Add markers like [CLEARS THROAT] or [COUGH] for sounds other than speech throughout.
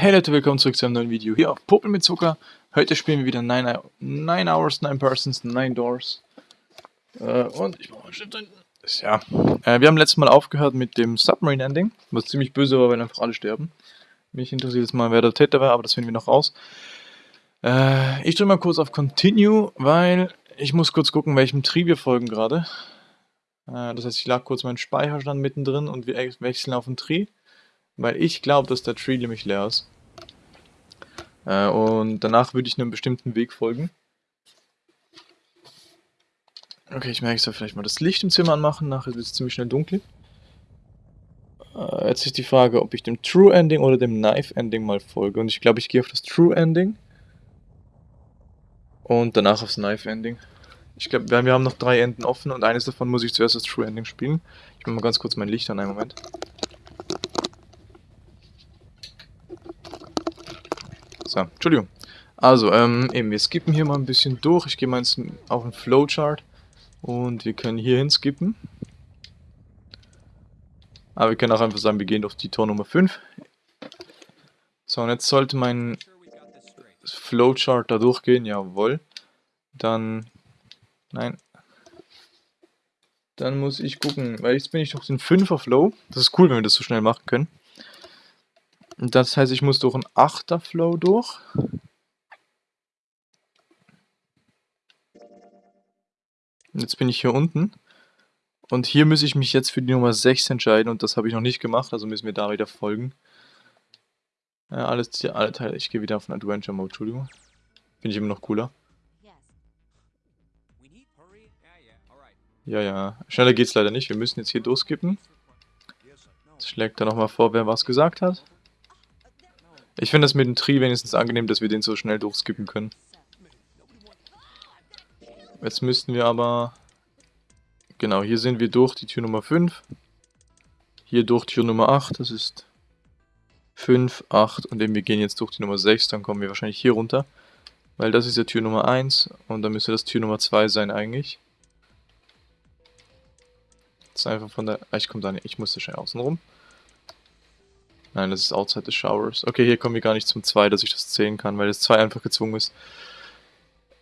Hey Leute, willkommen zurück zu einem neuen Video hier auf Popel mit Zucker. Heute spielen wir wieder 9 9 Hours, 9 Persons, 9 Doors. Äh, und ich mach mal hinten. Ja, äh, wir haben letztes Mal aufgehört mit dem Submarine Ending, was ziemlich böse war, wenn einfach alle sterben. Mich interessiert jetzt mal, wer der Täter war, aber das finden wir noch raus. Äh, ich drücke mal kurz auf Continue, weil ich muss kurz gucken, welchem Tree wir folgen gerade. Äh, das heißt, ich lag kurz meinen Speicherstand mittendrin und wir wechseln auf den Tree. Weil ich glaube, dass der Tree nämlich leer ist. Äh, und danach würde ich einem bestimmten Weg folgen. Okay, ich merke, ich soll vielleicht mal das Licht im Zimmer anmachen, nachher wird es ziemlich schnell dunkel. Äh, jetzt ist die Frage, ob ich dem True Ending oder dem Knife Ending mal folge. Und ich glaube, ich gehe auf das True Ending. Und danach aufs Knife Ending. Ich glaube, wir haben noch drei Enden offen und eines davon muss ich zuerst das True Ending spielen. Ich mache mal ganz kurz mein Licht an, einen Moment. So, Entschuldigung. Also, ähm, eben, wir skippen hier mal ein bisschen durch. Ich gehe mal ins, auf den Flowchart und wir können hier hin skippen. Aber wir können auch einfach sagen, wir gehen auf die Tor Nummer 5. So, und jetzt sollte mein Flowchart da durchgehen, jawohl. Dann, nein. Dann muss ich gucken, weil jetzt bin ich durch den 5er Flow. Das ist cool, wenn wir das so schnell machen können. Das heißt, ich muss durch einen 8er Flow durch. Jetzt bin ich hier unten. Und hier muss ich mich jetzt für die Nummer 6 entscheiden und das habe ich noch nicht gemacht, also müssen wir da wieder folgen. Ja, alles, hier, alle Teile. Ich gehe wieder auf den Adventure Mode, Entschuldigung. Finde ich immer noch cooler. Ja, ja. Schneller geht's leider nicht. Wir müssen jetzt hier durchskippen. Jetzt schlägt er nochmal vor, wer was gesagt hat. Ich finde das mit dem Tree wenigstens angenehm, dass wir den so schnell durchskippen können. Jetzt müssten wir aber... Genau, hier sind wir durch die Tür Nummer 5. Hier durch Tür Nummer 8, das ist 5, 8 und eben wir gehen jetzt durch die Nummer 6, dann kommen wir wahrscheinlich hier runter. Weil das ist ja Tür Nummer 1 und dann müsste das Tür Nummer 2 sein eigentlich. Ist einfach von der... Ah, ich komme da nicht, ich muss da schnell außen rum. Nein, das ist outside the showers. Okay, hier kommen wir gar nicht zum 2, dass ich das zählen kann, weil das 2 einfach gezwungen ist.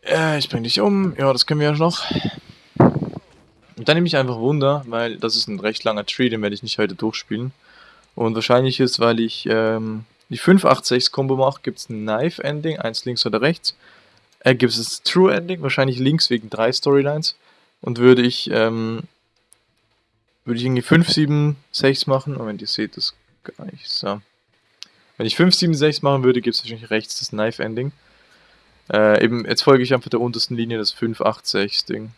Äh, ich bring dich um. Ja, das können wir ja noch. Und dann nehme ich einfach Wunder, weil das ist ein recht langer Tree, den werde ich nicht heute durchspielen. Und wahrscheinlich ist, weil ich ähm, die 586-Kombo mache, gibt es ein Knife-Ending, eins links oder rechts. Äh, gibt es das True-Ending, wahrscheinlich links wegen drei Storylines. Und würde ich, ähm, würde ich irgendwie 5, 7, 6 machen. Moment, ihr seht das gar nicht. So. Wenn ich 5, 7, 6 machen würde, gibt es wahrscheinlich rechts das Knife-Ending. Äh, eben, jetzt folge ich einfach der untersten Linie, das 5, 8, 6 Ding.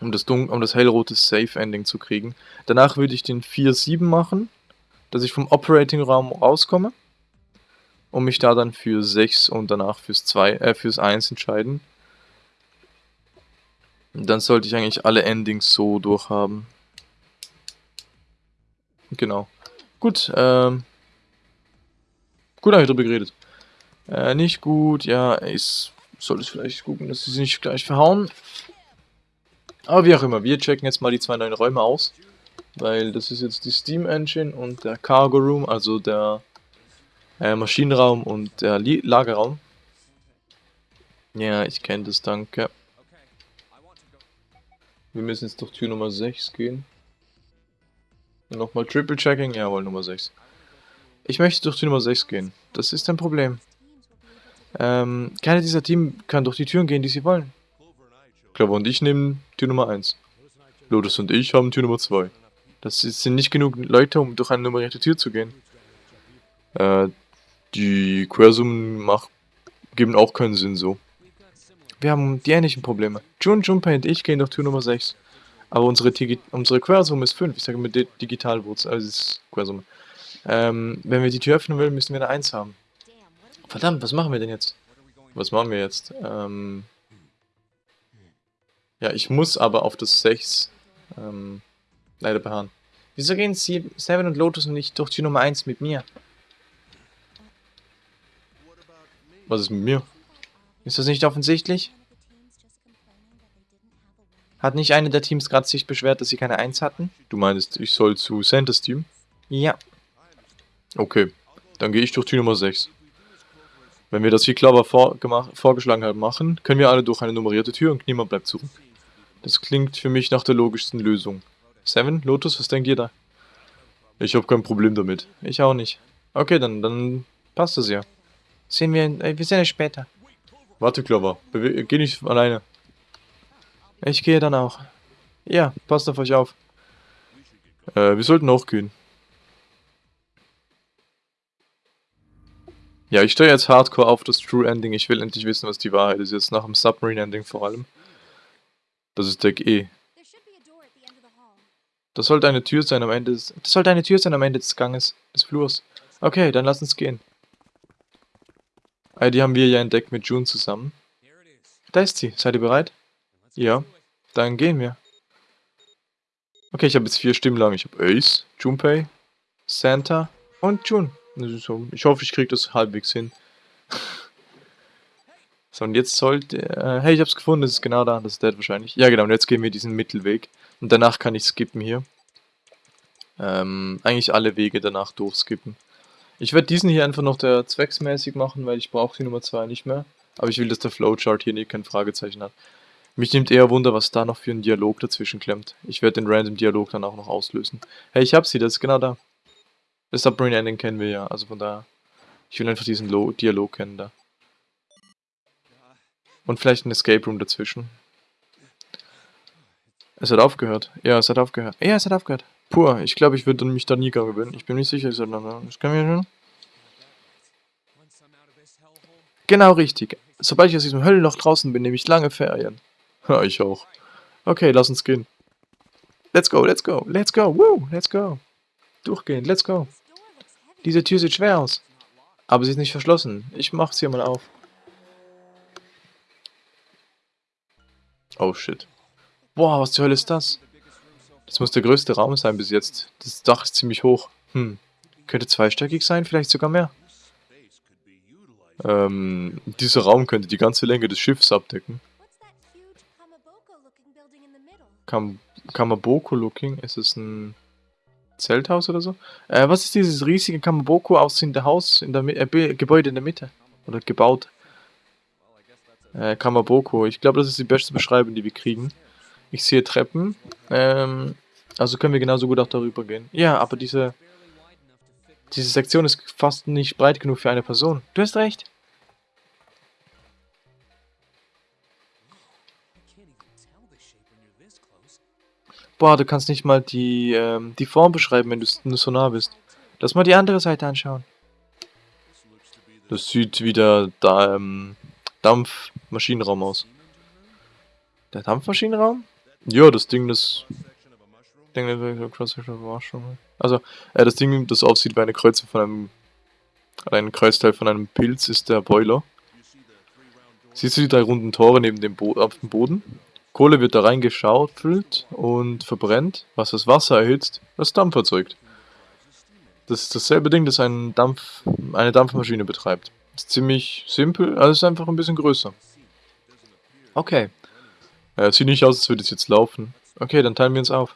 Um das, um das hellrote Safe-Ending zu kriegen. Danach würde ich den 4, 7 machen, dass ich vom Operating-Raum rauskomme. Und mich da dann für 6 und danach fürs, 2, äh, fürs 1 entscheiden. Und dann sollte ich eigentlich alle Endings so durchhaben. Genau. Gut, ähm. Gut, habe ich drüber geredet. Äh, nicht gut, ja, ich sollte vielleicht gucken, dass sie sich nicht gleich verhauen. Aber wie auch immer, wir checken jetzt mal die zwei neuen Räume aus. Weil das ist jetzt die Steam Engine und der Cargo Room, also der äh, Maschinenraum und der Li Lagerraum. Ja, ich kenne das, danke. Wir müssen jetzt durch Tür Nummer 6 gehen. Nochmal Triple Checking, jawohl, Nummer 6. Ich möchte durch die Nummer 6 gehen. Das ist ein Problem. Ähm, keiner dieser Team kann durch die Türen gehen, die sie wollen. Clover und ich nehmen Tür Nummer 1. Lotus und ich haben Tür Nummer 2. Das sind nicht genug Leute, um durch eine nummerierte Tür zu gehen. Äh, die Quersummen geben auch keinen Sinn so. Wir haben die ähnlichen Probleme. Jun, Junpei und ich gehen durch Tür Nummer 6. Aber unsere, unsere Quersumme ist 5. Ich sage mit Digitalwurzel, also ist Quersumme. Ähm, wenn wir die Tür öffnen wollen, müssen wir eine 1 haben. Verdammt, was machen wir denn jetzt? Was machen wir jetzt? Ähm, ja, ich muss aber auf das 6 ähm, leider beharren. Wieso gehen Sie, Seven und Lotus nicht durch die Nummer 1 mit mir? Was ist mit mir? Ist das nicht offensichtlich? Hat nicht eine der Teams gerade sich beschwert, dass sie keine 1 hatten? Du meinst, ich soll zu Santas Team? Ja. Okay. Dann gehe ich durch Tür Nummer 6. Wenn wir das wie Clover vor, vorgeschlagen haben machen, können wir alle durch eine nummerierte Tür und niemand bleibt zurück. Das klingt für mich nach der logischsten Lösung. Seven, Lotus, was denkt ihr da? Ich habe kein Problem damit. Ich auch nicht. Okay, dann, dann passt es ja. Sehen wir, äh, wir sehen es später. Warte, Clover. Bewe geh nicht alleine. Ich gehe dann auch. Ja, passt auf euch auf. Äh, wir sollten auch gehen. Ja, ich stehe jetzt hardcore auf das True Ending. Ich will endlich wissen, was die Wahrheit ist. Jetzt nach dem Submarine Ending vor allem. Das ist Deck E. Das sollte eine Tür sein am Ende des... Das sollte eine Tür sein am Ende des Ganges. Des Flurs. Okay, dann lass uns gehen. Ah, die haben wir ja entdeckt mit June zusammen. Da ist sie. Seid ihr bereit? Ja. Dann gehen wir. Okay, ich habe jetzt vier Stimmen lang. Ich habe Ace, Junpei, Santa und June. Ich hoffe, ich kriege das halbwegs hin. [LAUGHS] so, und jetzt sollte... Äh, hey, ich habe es gefunden. Das ist genau da. Das ist der wahrscheinlich. Ja, genau. Und jetzt gehen wir diesen Mittelweg. Und danach kann ich skippen hier. Ähm, eigentlich alle Wege danach durchskippen. Ich werde diesen hier einfach noch der zwecksmäßig machen, weil ich brauche die Nummer 2 nicht mehr. Aber ich will, dass der Flowchart hier nicht kein Fragezeichen hat. Mich nimmt eher Wunder, was da noch für ein Dialog dazwischen klemmt. Ich werde den random Dialog dann auch noch auslösen. Hey, ich hab sie, das ist genau da. Das Submarine Ending kennen wir ja, also von daher. Ich will einfach diesen Lo Dialog kennen da. Und vielleicht ein Escape Room dazwischen. Es hat aufgehört. Ja, es hat aufgehört. Ja, es hat aufgehört. Puh, ich glaube, ich würde mich da nie gewinnen. Ich bin nicht sicher, das können wir schon. Genau richtig. Sobald ich aus diesem Höllenloch draußen bin, nehme ich lange Ferien. Ja, ich auch. Okay, lass uns gehen. Let's go, let's go, let's go, woo, let's go. Durchgehen, let's go. Diese Tür sieht schwer aus. Aber sie ist nicht verschlossen. Ich mach's hier mal auf. Oh shit. Boah, was zur Hölle ist das? Das muss der größte Raum sein bis jetzt. Das Dach ist ziemlich hoch. Hm. Könnte zweistöckig sein, vielleicht sogar mehr. Ähm, dieser Raum könnte die ganze Länge des Schiffs abdecken. Kam Kamaboko-looking? Ist es ein Zelthaus oder so? Äh, was ist dieses riesige Kamaboko aussehende Haus in der äh, Gebäude in der Mitte? Oder gebaut? Äh, Kamaboko. Ich glaube, das ist die beste Beschreibung, die wir kriegen. Ich sehe Treppen. Ähm, also können wir genauso gut auch darüber gehen. Ja, aber diese... Diese Sektion ist fast nicht breit genug für eine Person. Du hast recht. Boah, du kannst nicht mal die, ähm, die Form beschreiben, wenn du so nah bist. Lass mal die andere Seite anschauen. Das sieht wie der da, ähm, Dampfmaschinenraum aus. Der Dampfmaschinenraum? Ja, das Ding, das... Also, äh, das Ding, das aussieht wie eine Kreuze von einem... Ein Kreuzteil von einem Pilz ist der Boiler. Siehst du die drei runden Tore neben dem Bo auf dem Boden? Kohle wird da reingeschaufelt und verbrennt, was das Wasser erhitzt, das Dampf erzeugt. Das ist dasselbe Ding, das ein Dampf, eine Dampfmaschine betreibt. Ist ziemlich simpel, also ist einfach ein bisschen größer. Okay. Ja, sieht nicht aus, als würde es jetzt laufen. Okay, dann teilen wir uns auf.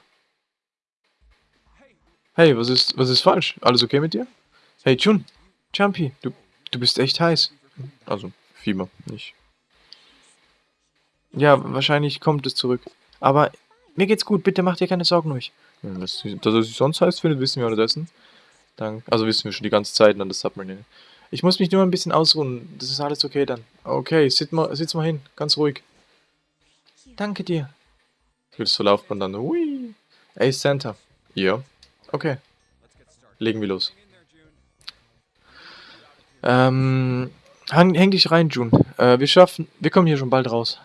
Hey, was ist, was ist falsch? Alles okay mit dir? Hey, Jun, Jumpy, du, du bist echt heiß. Also, Fieber, nicht ja, wahrscheinlich kommt es zurück. Aber mir geht's gut, bitte mach dir keine Sorgen ruhig. dass es sich sonst heiß findet, wissen wir unterdessen. Dann, also wissen wir schon die ganze Zeit dann das Submarine. Ich muss mich nur ein bisschen ausruhen. Das ist alles okay dann. Okay, sitz mal, sitz mal hin. Ganz ruhig. Danke dir. Willst du Laufbahn dann? Hui. Ey, Santa. Ja. Okay. Legen wir los. Ähm, häng, häng dich rein, June. Äh, wir schaffen, wir kommen hier schon bald raus.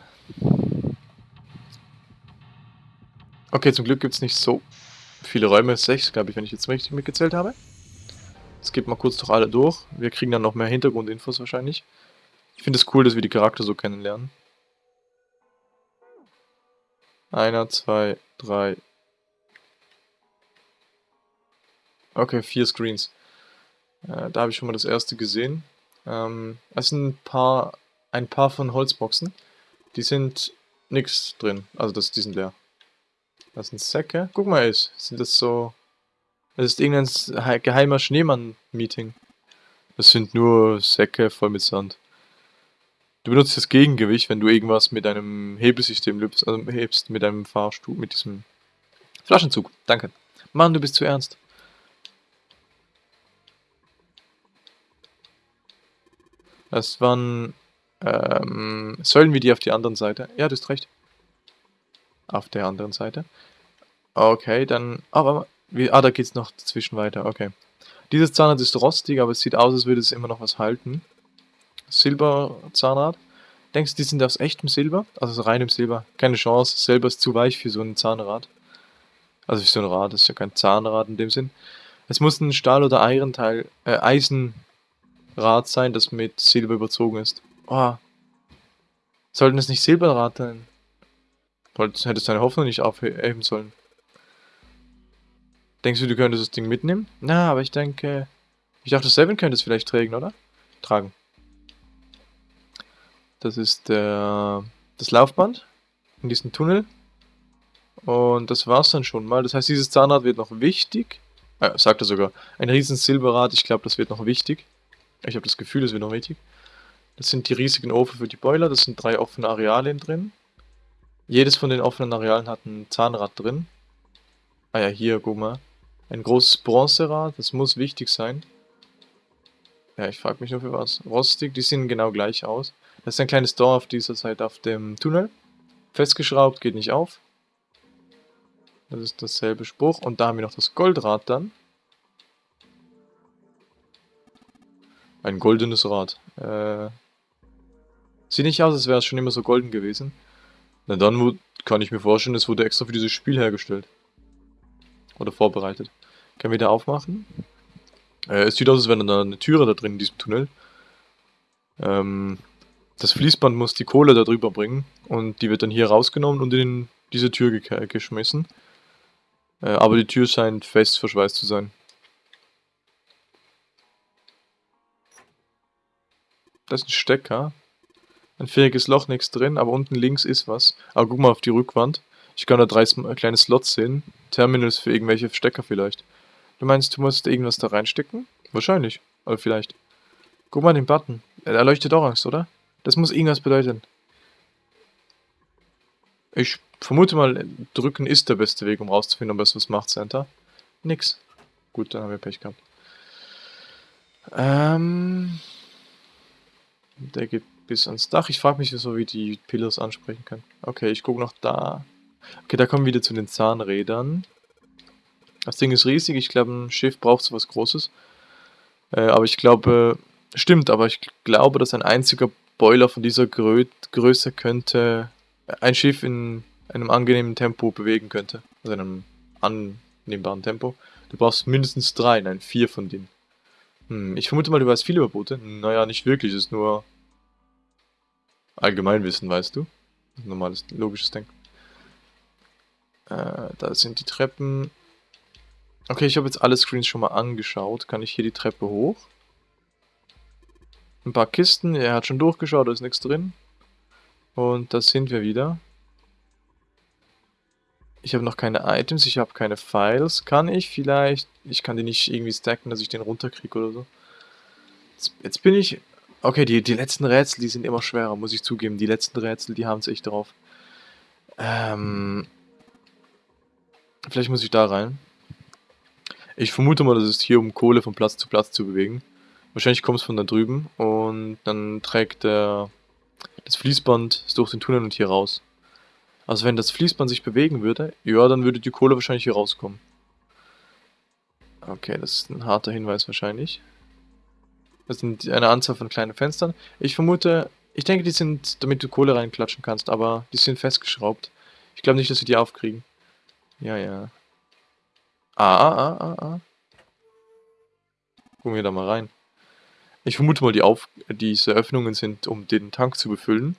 Okay, zum Glück gibt es nicht so viele Räume. Sechs, glaube ich, wenn ich jetzt richtig mitgezählt habe. Jetzt geht mal kurz durch alle durch. Wir kriegen dann noch mehr Hintergrundinfos wahrscheinlich. Ich finde es cool, dass wir die Charakter so kennenlernen. Einer, zwei, drei. Okay, vier Screens. Äh, da habe ich schon mal das erste gesehen. Ähm, es sind ein paar, ein paar von Holzboxen. Die sind nichts drin. Also das, die sind leer. Das sind Säcke. Guck mal, ist, sind das so... Das ist irgendein geheimer Schneemann-Meeting. Das sind nur Säcke voll mit Sand. Du benutzt das Gegengewicht, wenn du irgendwas mit einem Hebelsystem löst, also hebst mit einem Fahrstuhl, mit diesem Flaschenzug. Danke. Mann, du bist zu ernst. Das waren ähm, Säulen wie die auf die anderen Seite. Ja, du hast recht. Auf der anderen Seite. Okay, dann... Aber, wie, ah, da geht's noch dazwischen weiter. Okay. Dieses Zahnrad ist rostig, aber es sieht aus, als würde es immer noch was halten. Silberzahnrad. Denkst du, die sind aus echtem Silber? Also so reinem Silber? Keine Chance. Silber ist zu weich für so ein Zahnrad. Also für so ein Rad, das ist ja kein Zahnrad in dem Sinn. Es muss ein Stahl- oder Eisenteil, äh, Eisenrad sein, das mit Silber überzogen ist. Oh. Sollten es nicht Silberrad sein? Hättest deine Hoffnung nicht aufheben sollen. Denkst du, du könntest das Ding mitnehmen? Na, aber ich denke... Ich dachte, Seven könnte es vielleicht tragen, oder? Tragen. Das ist der, das Laufband in diesem Tunnel. Und das war's dann schon mal. Das heißt, dieses Zahnrad wird noch wichtig. Äh, sagt er sogar. Ein riesen Silberrad, ich glaube, das wird noch wichtig. Ich habe das Gefühl, das wird noch wichtig. Das sind die riesigen Ofen für die Boiler. Das sind drei offene Areale drin. Jedes von den offenen Arealen hat ein Zahnrad drin. Ah ja, hier, guck mal. Ein großes Bronzerad, das muss wichtig sein. Ja, ich frage mich nur für was. Rostig, die sehen genau gleich aus. Das ist ein kleines Door auf dieser Seite auf dem Tunnel. Festgeschraubt, geht nicht auf. Das ist dasselbe Spruch. Und da haben wir noch das Goldrad dann. Ein goldenes Rad. Äh, sieht nicht aus, als wäre es schon immer so golden gewesen. Na dann kann ich mir vorstellen, es wurde extra für dieses Spiel hergestellt. Oder vorbereitet. Können wir da aufmachen? Äh, es sieht aus, als wäre da eine Türe da drin in diesem Tunnel. Ähm, das Fließband muss die Kohle da drüber bringen und die wird dann hier rausgenommen und in diese Tür ge geschmissen. Äh, aber die Tür scheint fest verschweißt zu sein. Das ist ein Stecker. Ein viereckiges Loch, nichts drin, aber unten links ist was. Aber guck mal auf die Rückwand. Ich kann da drei kleine Slots sehen. Terminals für irgendwelche Stecker vielleicht. Du meinst, du musst irgendwas da reinstecken? Wahrscheinlich. Aber vielleicht. Guck mal den Button. Er leuchtet orange, oder? Das muss irgendwas bedeuten. Ich vermute mal, drücken ist der beste Weg, um rauszufinden, ob es was macht, Center. Nix. Gut, dann haben wir Pech gehabt. Ähm, der geht bis ans Dach. Ich frage mich, wieso wir die Pillars ansprechen können. Okay, ich gucke noch da. Okay, da kommen wir wieder zu den Zahnrädern. Das Ding ist riesig. Ich glaube, ein Schiff braucht so was Großes. Äh, aber ich glaube, stimmt, aber ich glaube, dass ein einziger Boiler von dieser Grö Größe könnte ein Schiff in einem angenehmen Tempo bewegen könnte. Also in einem annehmbaren Tempo. Du brauchst mindestens drei, nein, vier von denen. Hm, ich vermute mal, du weißt viel über Boote. Naja, nicht wirklich, es ist nur Allgemeinwissen, weißt du. Normales, logisches Denken. Äh, da sind die Treppen. Okay, ich habe jetzt alle Screens schon mal angeschaut. Kann ich hier die Treppe hoch? ein paar Kisten. Er hat schon durchgeschaut, da ist nichts drin. Und da sind wir wieder. Ich habe noch keine Items, ich habe keine Files. Kann ich vielleicht... Ich kann die nicht irgendwie stacken, dass ich den runterkriege oder so. Jetzt, jetzt, bin ich... Okay, die, die letzten Rätsel, die sind immer schwerer, muss ich zugeben. Die letzten Rätsel, die haben es echt drauf. Ähm... Vielleicht muss ich da rein. Ich vermute mal, das ist hier, um Kohle von Platz zu Platz zu bewegen. Wahrscheinlich kommt es von da drüben und dann trägt der, das Fließband durch den Tunnel und hier raus. Also wenn das Fließband sich bewegen würde, ja, dann würde die Kohle wahrscheinlich hier rauskommen. Okay, das ist ein harter Hinweis wahrscheinlich. Das sind eine Anzahl von kleinen Fenstern. Ich vermute, ich denke, die sind, damit du Kohle reinklatschen kannst, aber die sind festgeschraubt. Ich glaube nicht, dass wir die aufkriegen. Ja, ja. Ah, ah, ah, ah, ah. Gucken wir da mal rein. Ich vermute mal, die Auf diese Öffnungen sind, um den Tank zu befüllen.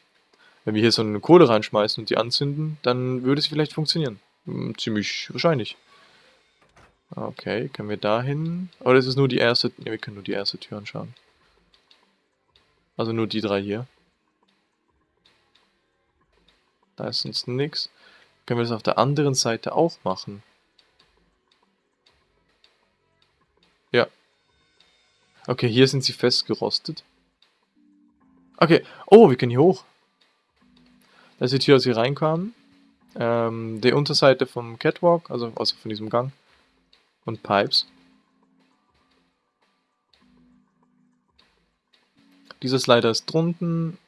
Wenn wir hier so eine Kohle reinschmeißen und die anzünden, dann würde es vielleicht funktionieren. Hm, ziemlich wahrscheinlich. Okay, können wir da hin? Oder ist es nur die erste? Ne, wir können nur die erste Tür anschauen. Also nur die drei hier. Da ist sonst nichts. Können wir das auf der anderen Seite auch machen? Ja, Okay, hier sind sie festgerostet. Okay. Oh, wir können hier hoch. Das ist die Tür, als wir reinkamen. Ähm, die Unterseite vom Catwalk, also, also von diesem Gang. Und Pipes. Dieser Slider ist drunten.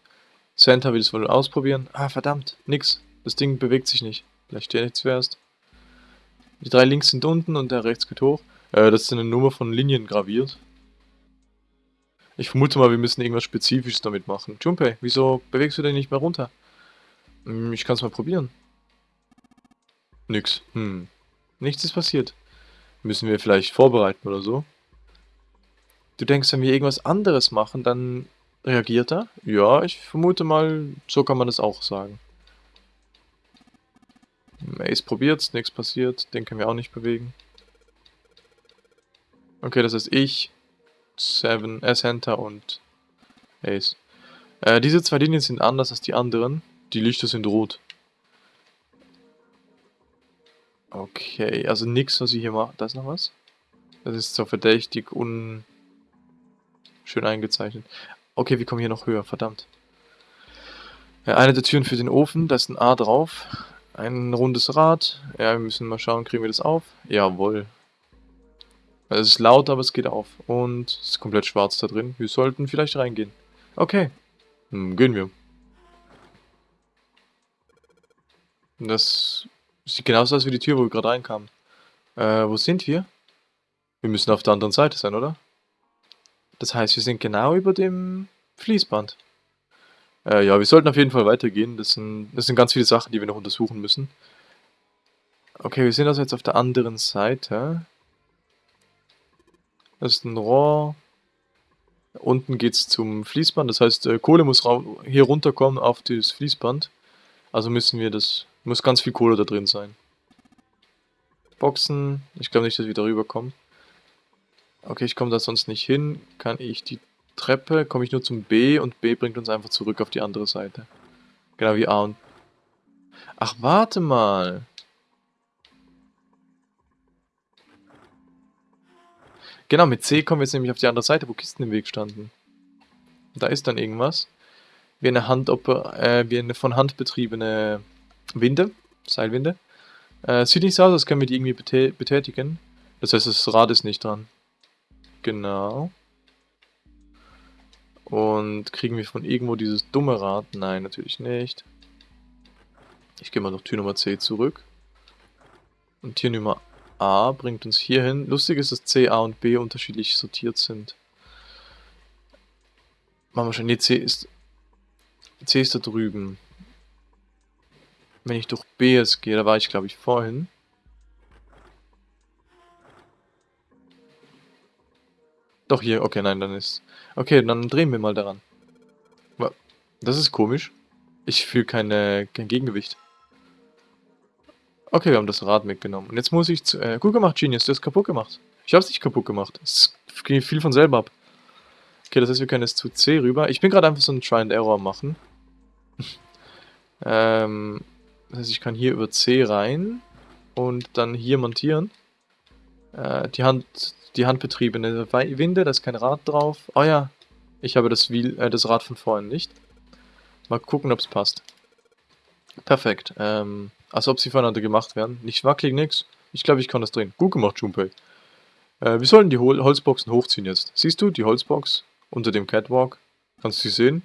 Santa will es wohl ausprobieren. Ah, verdammt. Nix. Das Ding bewegt sich nicht. Vielleicht steht nichts zuerst. Die drei links sind unten und der rechts geht hoch. Äh, das ist eine Nummer von Linien graviert. Ich vermute mal, wir müssen irgendwas Spezifisches damit machen. Junpei, wieso bewegst du denn nicht mehr runter? Hm, ich kann es mal probieren. Nix. Hm. Nichts ist passiert. Müssen wir vielleicht vorbereiten oder so? Du denkst, wenn wir irgendwas anderes machen, dann reagiert er? Ja, ich vermute mal, so kann man das auch sagen. Ace probiert's, nichts passiert, den können wir auch nicht bewegen. Okay, das heißt ich Seven, Center und Ace. Äh, diese zwei Linien sind anders als die anderen. Die Lichter sind rot. Okay, also nichts, was ich hier mache. Da ist noch was? Das ist so verdächtig un... schön eingezeichnet. Okay, wir kommen hier noch höher, verdammt. Ja, eine der Türen für den Ofen, da ist ein A drauf. Ein rundes Rad. Ja, wir müssen mal schauen, kriegen wir das auf? Jawohl. Es ist laut, aber es geht auf. Und es ist komplett schwarz da drin. Wir sollten vielleicht reingehen. Okay. Hm, gehen wir. Das sieht genauso aus wie die Tür, wo wir gerade reinkamen. Äh, wo sind wir? Wir müssen auf der anderen Seite sein, oder? Das heißt, wir sind genau über dem Fließband. Äh, ja, wir sollten auf jeden Fall weitergehen. Das sind, das sind ganz viele Sachen, die wir noch untersuchen müssen. Okay, wir sind also jetzt auf der anderen Seite. Das ist ein Rohr. Unten geht es zum Fließband, das heißt, äh, Kohle muss hier runterkommen auf das Fließband. Also müssen wir das, muss ganz viel Kohle da drin sein. Boxen, ich glaube nicht, dass wir darüber kommen. Okay, ich komme da sonst nicht hin. Kann ich die Treppe, komme ich nur zum B und B bringt uns einfach zurück auf die andere Seite. Genau wie A und... Ach, warte mal. Genau, mit C kommen wir jetzt nämlich auf die andere Seite, wo Kisten im Weg standen. Da ist dann irgendwas. Wie eine, Hand, äh, wie eine von Hand betriebene Winde, Seilwinde. Äh, sieht nicht so aus, als können wir die irgendwie betät betätigen. Das heißt, das Rad ist nicht dran. Genau. Und kriegen wir von irgendwo dieses dumme Rad? Nein, natürlich nicht. Ich gehe mal noch Tür Nummer C zurück. Und Tür Nummer A bringt uns hier hin. Lustig ist, dass C, A und B unterschiedlich sortiert sind. Machen wir schon. Nee, C ist... C ist da drüben. Wenn ich durch B jetzt gehe, da war ich glaube ich vorhin. Doch hier, okay, nein, dann ist... Okay, dann drehen wir mal daran. Das ist komisch. Ich fühle keine, kein Gegengewicht. Okay, wir haben das Rad mitgenommen. Und jetzt muss ich zu... Äh, gut gemacht, Genius, du hast kaputt gemacht. Ich hab's nicht kaputt gemacht. Es geht viel von selber ab. Okay, das heißt, wir können jetzt zu C rüber. Ich bin gerade einfach so ein Try and Error machen. [LAUGHS] ähm, das heißt, ich kann hier über C rein und dann hier montieren. Äh, die Hand, die handbetriebene Winde, da ist kein Rad drauf. Oh ja, ich habe das, Wheel, äh, das Rad von vorhin nicht. Mal gucken, ob es passt. Perfekt. Ähm, als ob sie voneinander gemacht werden. Nicht wackelig, nix. Ich glaube, ich kann das drehen. Gut gemacht, Junpei. Äh, wir sollten die Hol Holzboxen hochziehen jetzt. Siehst du die Holzbox unter dem Catwalk? Kannst du sie sehen?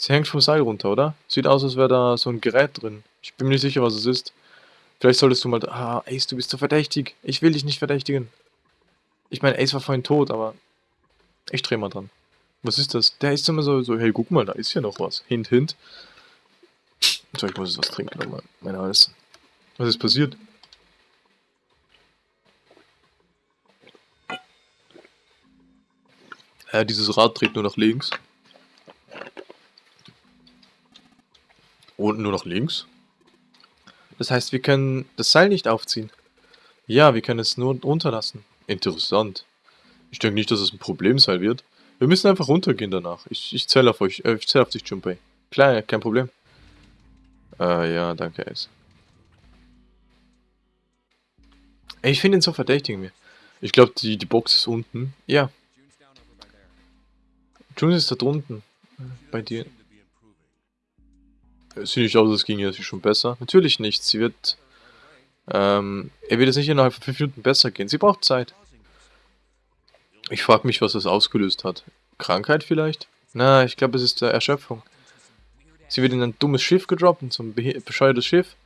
Sie hängt vom Seil runter, oder? Sieht aus, als wäre da so ein Gerät drin. Ich bin mir nicht sicher, was es ist. Vielleicht solltest du mal... Ah, Ace, du bist so verdächtig. Ich will dich nicht verdächtigen. Ich meine, Ace war vorhin tot, aber... Ich dreh mal dran. Was ist das? Der ist immer so, so, hey, guck mal, da ist ja noch was. Hint, hint. So, ich muss jetzt was trinken nochmal. Mein Hals. Was ist passiert? Äh, dieses Rad dreht nur nach links. Und nur nach links? Das heißt, wir können das Seil nicht aufziehen. Ja, wir können es nur runterlassen. Interessant. Ich denke nicht, dass es ein Problemseil wird. Wir müssen einfach runtergehen danach. Ich, ich zähle auf euch. Äh, ich zähle auf dich, Junpei. Klar, kein Problem. Äh, ja, danke, Ace. Ich finde ihn so verdächtig mir. Ich glaube, die, die Box ist unten. Ja. Junes ist da drunten. Bei dir. Es sieht nicht aus, es ging ja schon besser. Natürlich nicht. Sie wird. Ähm, er wird es nicht innerhalb von 5 Minuten besser gehen. Sie braucht Zeit. Ich frage mich, was das ausgelöst hat. Krankheit vielleicht? Na, ich glaube, es ist äh, Erschöpfung. Sie wird in ein dummes Schiff gedroppt, in so ein bescheuertes Schiff.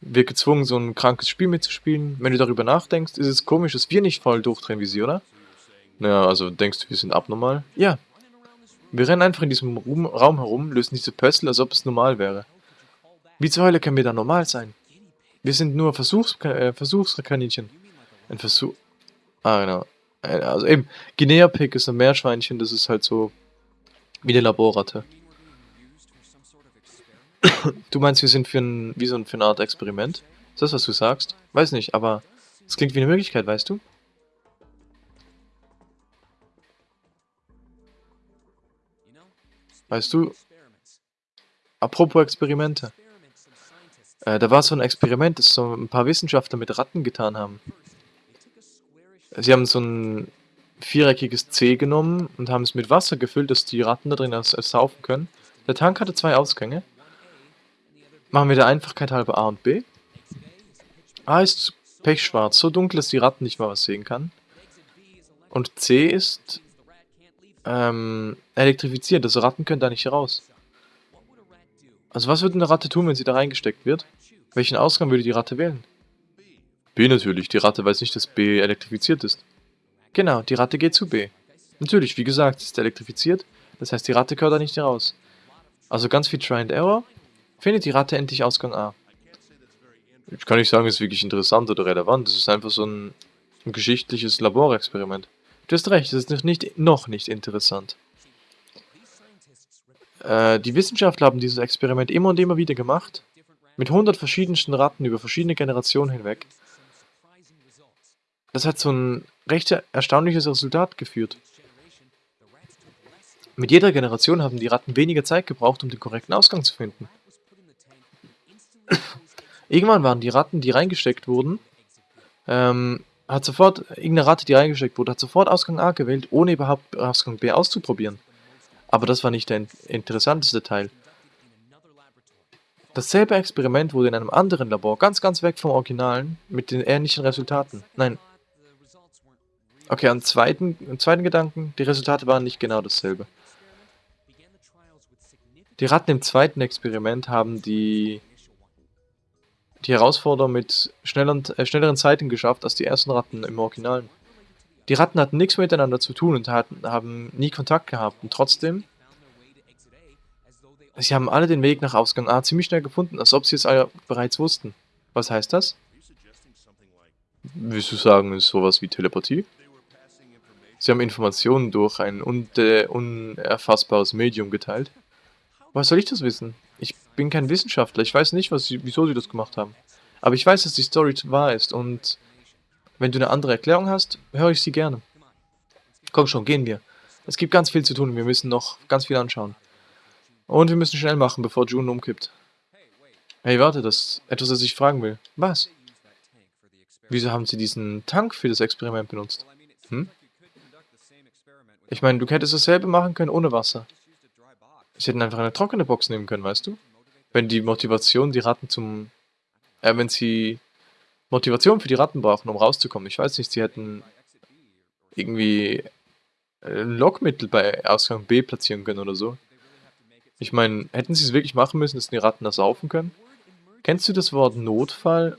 Wird gezwungen, so ein krankes Spiel mitzuspielen. Wenn du darüber nachdenkst, ist es komisch, dass wir nicht voll durchdrehen wie sie, oder? Naja, also denkst du, wir sind abnormal? Ja. Wir rennen einfach in diesem Raum herum, lösen diese Pössl, als ob es normal wäre. Wie zur Hölle können wir da normal sein? Wir sind nur Versuchs äh, Versuchskaninchen. Ein Versuch... Ah, genau. Äh, also eben, Guinea-Pig ist ein Meerschweinchen, das ist halt so wie eine Laborratte. Du meinst, wir sind für ein, wie so ein, für eine Art Experiment? Ist das, was du sagst? Weiß nicht, aber es klingt wie eine Möglichkeit, weißt du? Weißt du, apropos Experimente. Äh, da war so ein Experiment, das so ein paar Wissenschaftler mit Ratten getan haben. Sie haben so ein viereckiges C genommen und haben es mit Wasser gefüllt, dass die Ratten da drin saufen können. Der Tank hatte zwei Ausgänge. Machen wir der Einfachkeit halber A und B. A ist pechschwarz, so dunkel, dass die Ratten nicht mal was sehen kann. Und C ist ähm, elektrifiziert, also Ratten können da nicht raus. Also was würde eine Ratte tun, wenn sie da reingesteckt wird? Welchen Ausgang würde die Ratte wählen? B natürlich, die Ratte weiß nicht, dass B elektrifiziert ist. Genau, die Ratte geht zu B. Natürlich, wie gesagt, ist elektrifiziert, das heißt die Ratte gehört da nicht raus. Also ganz viel Try and Error, findet die Ratte endlich Ausgang A. Ich kann nicht sagen, es ist wirklich interessant oder relevant, es ist einfach so ein, ein geschichtliches Laborexperiment. Du hast recht, es ist nicht, noch nicht interessant. Äh, die Wissenschaftler haben dieses Experiment immer und immer wieder gemacht, mit 100 verschiedensten Ratten über verschiedene Generationen hinweg. Das hat so ein recht erstaunliches Resultat geführt. Mit jeder Generation haben die Ratten weniger Zeit gebraucht, um den korrekten Ausgang zu finden. Irgendwann waren die Ratten, die reingesteckt wurden, ähm, hat sofort, Ratte, die reingesteckt wurde, hat sofort Ausgang A gewählt, ohne überhaupt Ausgang B auszuprobieren. Aber das war nicht der interessanteste Teil. Dasselbe Experiment wurde in einem anderen Labor, ganz ganz weg vom Originalen, mit den ähnlichen Resultaten. Nein. Okay, am zweiten, am zweiten Gedanken, die Resultate waren nicht genau dasselbe. Die Ratten im zweiten Experiment haben die die Herausforderer mit schnelleren, äh, schnelleren Zeiten geschafft als die ersten Ratten im Originalen. Die Ratten hatten nichts miteinander zu tun und hatten, haben nie Kontakt gehabt und trotzdem, sie haben alle den Weg nach Ausgang A ziemlich schnell gefunden, als ob sie es bereits wussten. Was heißt das? Willst du sagen, ist sowas wie Telepathie? Sie haben Informationen durch ein unerfassbares Medium geteilt. Was soll ich das wissen? Ich bin kein Wissenschaftler, ich weiß nicht, was sie, wieso sie das gemacht haben. Aber ich weiß, dass die Story wahr ist und wenn du eine andere Erklärung hast, höre ich sie gerne. Komm schon, gehen wir. Es gibt ganz viel zu tun, wir müssen noch ganz viel anschauen. Und wir müssen schnell machen, bevor June umkippt. Hey, warte, das ist etwas, das ich fragen will. Was? Wieso haben sie diesen Tank für das Experiment benutzt? Hm? Ich meine, du hättest dasselbe machen können ohne Wasser. Sie hätten einfach eine trockene Box nehmen können, weißt du? Wenn die Motivation die Ratten zum... Äh, wenn sie Motivation für die Ratten brauchen, um rauszukommen. Ich weiß nicht, sie hätten irgendwie ein Lockmittel bei Ausgang B platzieren können oder so. Ich meine, hätten sie es wirklich machen müssen, dass die Ratten das saufen können? Kennst du das Wort Notfall?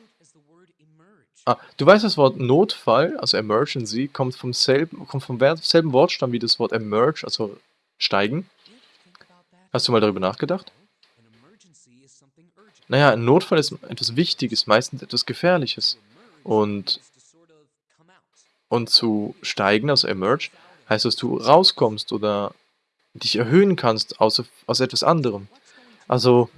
Ah, du weißt, das Wort Notfall, also Emergency, kommt vom selben, kommt vom selben Wortstamm wie das Wort Emerge, also steigen. Hast du mal darüber nachgedacht? Naja, ein Notfall ist etwas Wichtiges, meistens etwas Gefährliches. Und, und zu steigen, also emerge, heißt, dass du rauskommst oder dich erhöhen kannst aus, aus etwas anderem. Also,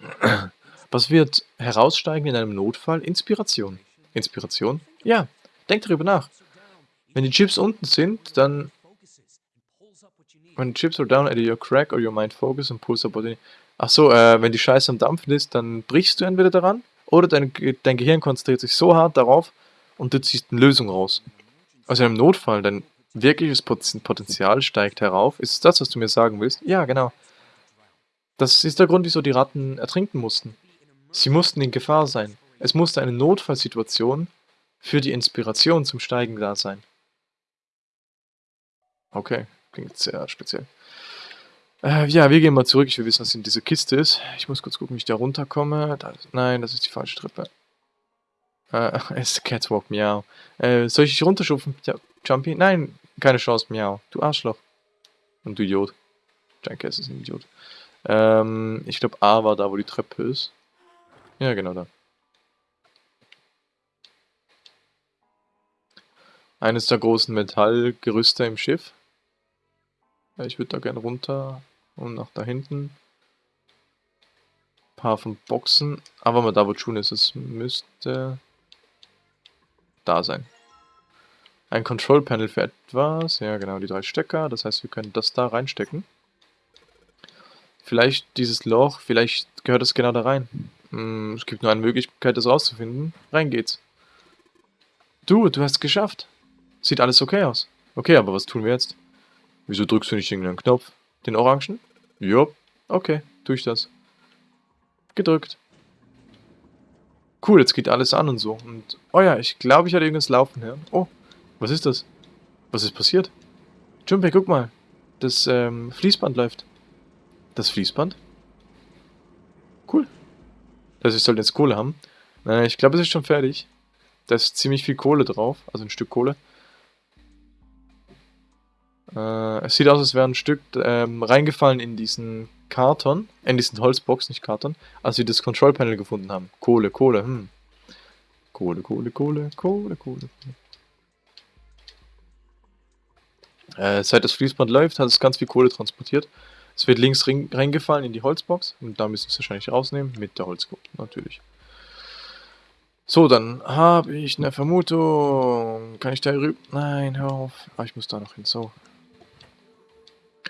[CLEARS THROAT] was wird heraussteigen in einem Notfall? Inspiration. Inspiration? Ja, denk darüber nach. Wenn die Chips unten sind, dann When chips are down, either your crack or your mind focus and pulls up body. Ach so, äh, wenn die Scheiße am Dampfen ist, dann brichst du entweder daran oder dein, dein Gehirn konzentriert sich so hart darauf und du ziehst eine Lösung raus. Also einem Notfall, dein Wirkliches Potenzial steigt herauf. Ist das, was du mir sagen willst? Ja, genau. Das ist der Grund, wieso die Ratten ertrinken mussten. Sie mussten in Gefahr sein. Es musste eine Notfallsituation für die Inspiration zum Steigen da sein. Okay, klingt sehr speziell. Äh, ja, wir gehen mal zurück. Ich will wissen, was in dieser Kiste ist. Ich muss kurz gucken, wie ich da runterkomme. Da, nein, das ist die falsche Treppe. Äh, [LAUGHS] es ist Catwalk, miau. Äh, soll ich dich runterschupfen, Jumpy? Nein, keine Chance, miau. Du Arschloch. Und du Idiot. Jackass ist ein Idiot. Ähm, ich glaube A war da, wo die Treppe ist. Ja, genau da. Eines der großen Metallgerüste im Schiff. Ich würde da gerne runter und nach da hinten. Ein paar von Boxen. Aber mal da, wo June ist, es müsste da sein. Ein Control Panel für etwas. Ja, genau, die drei Stecker. Das heißt, wir können das da reinstecken. Vielleicht dieses Loch, vielleicht gehört es genau da rein. Hm, es gibt nur eine Möglichkeit, das rauszufinden. Rein geht's. Du, du hast es geschafft. Sieht alles okay aus. Okay, aber was tun wir jetzt? Wieso drückst du nicht irgendeinen Knopf? Den orangen? Jupp. Okay, tue ich das. Gedrückt. Cool, jetzt geht alles an und so. Und, oh ja, ich glaube, ich hatte irgendwas laufen hören. Oh, was ist das? Was ist passiert? Junpei, guck mal. Das ähm, Fließband läuft. Das Fließband? Cool. Das heißt, ich sollte jetzt Kohle haben. Nein, ich glaube, es ist schon fertig. Da ist ziemlich viel Kohle drauf, also ein Stück Kohle. Äh, es sieht aus, als wäre ein Stück ähm, reingefallen in diesen Karton, in diesen Holzbox, nicht Karton, als wir das Control Panel gefunden haben. Kohle, Kohle, hm. Kohle, Kohle, Kohle, Kohle, Kohle. Äh, seit das Fließband läuft, hat es ganz viel Kohle transportiert. Es wird links reingefallen in die Holzbox und da müssen wir es wahrscheinlich rausnehmen mit der Holzkohle, natürlich. So, dann habe ich eine Vermutung. Kann ich da rüber? Nein, hör auf. Ah, ich muss da noch hin. So.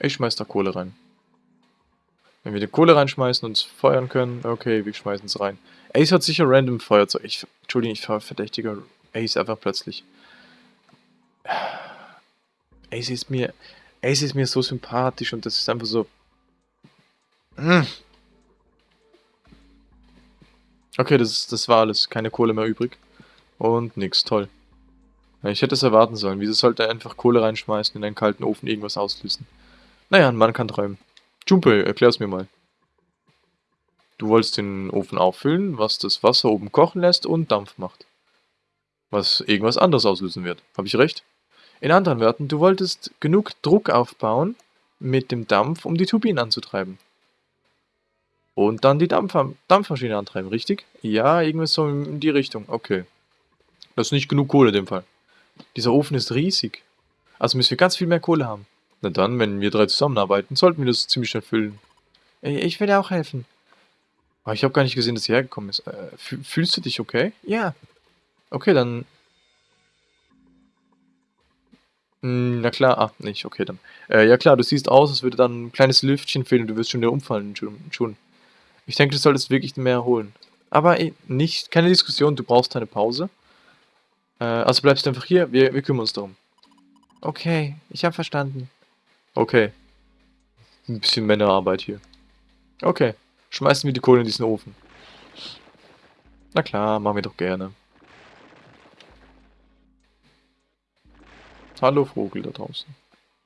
Ich schmeiß da Kohle rein. Wenn wir die Kohle reinschmeißen und feuern können, okay, wir schmeißen es rein. Ace hat sicher random Feuerzeug. Ich, Entschuldigung, ich verdächtige Ace einfach plötzlich. Ace ist mir, Ace ist mir so sympathisch und das ist einfach so... Hm. Okay, das, das war alles. Keine Kohle mehr übrig. Und nix, toll. Ich hätte es erwarten sollen. Wieso sollte er einfach Kohle reinschmeißen in einen kalten Ofen irgendwas auslösen? Naja, ein Mann kann träumen. Junpei, erklär's mir mal. Du wolltest den Ofen auffüllen, was das Wasser oben kochen lässt und Dampf macht. Was irgendwas anderes auslösen wird. Habe ich recht? In anderen Worten, du wolltest genug Druck aufbauen mit dem Dampf, um die Turbinen anzutreiben. Und dann die Dampf Dampfmaschine antreiben, richtig? Ja, irgendwas so in die Richtung. Okay. Das ist nicht genug Kohle in dem Fall. Dieser Ofen ist riesig. Also müssen wir ganz viel mehr Kohle haben. Na dann, wenn wir drei zusammenarbeiten, sollten wir das ziemlich schnell füllen. Ich will dir auch helfen. Aber ich habe gar nicht gesehen, dass sie hergekommen ist. Äh, fühlst du dich okay? Ja. Okay, dann... Hm, na klar, ah, nicht, okay dann. Äh, ja klar, du siehst aus, als würde dann ein kleines Lüftchen fehlen und du wirst schon wieder umfallen, schon. Ich denke, du solltest wirklich mehr holen. Aber ey, nicht, keine Diskussion, du brauchst eine Pause. Äh, also bleibst du einfach hier, wir, wir kümmern uns darum. Okay, ich habe verstanden. Okay. Ein bisschen Männerarbeit hier. Okay. Schmeißen wir die Kohle in diesen Ofen. Na klar, machen wir doch gerne. Hallo Vogel da draußen.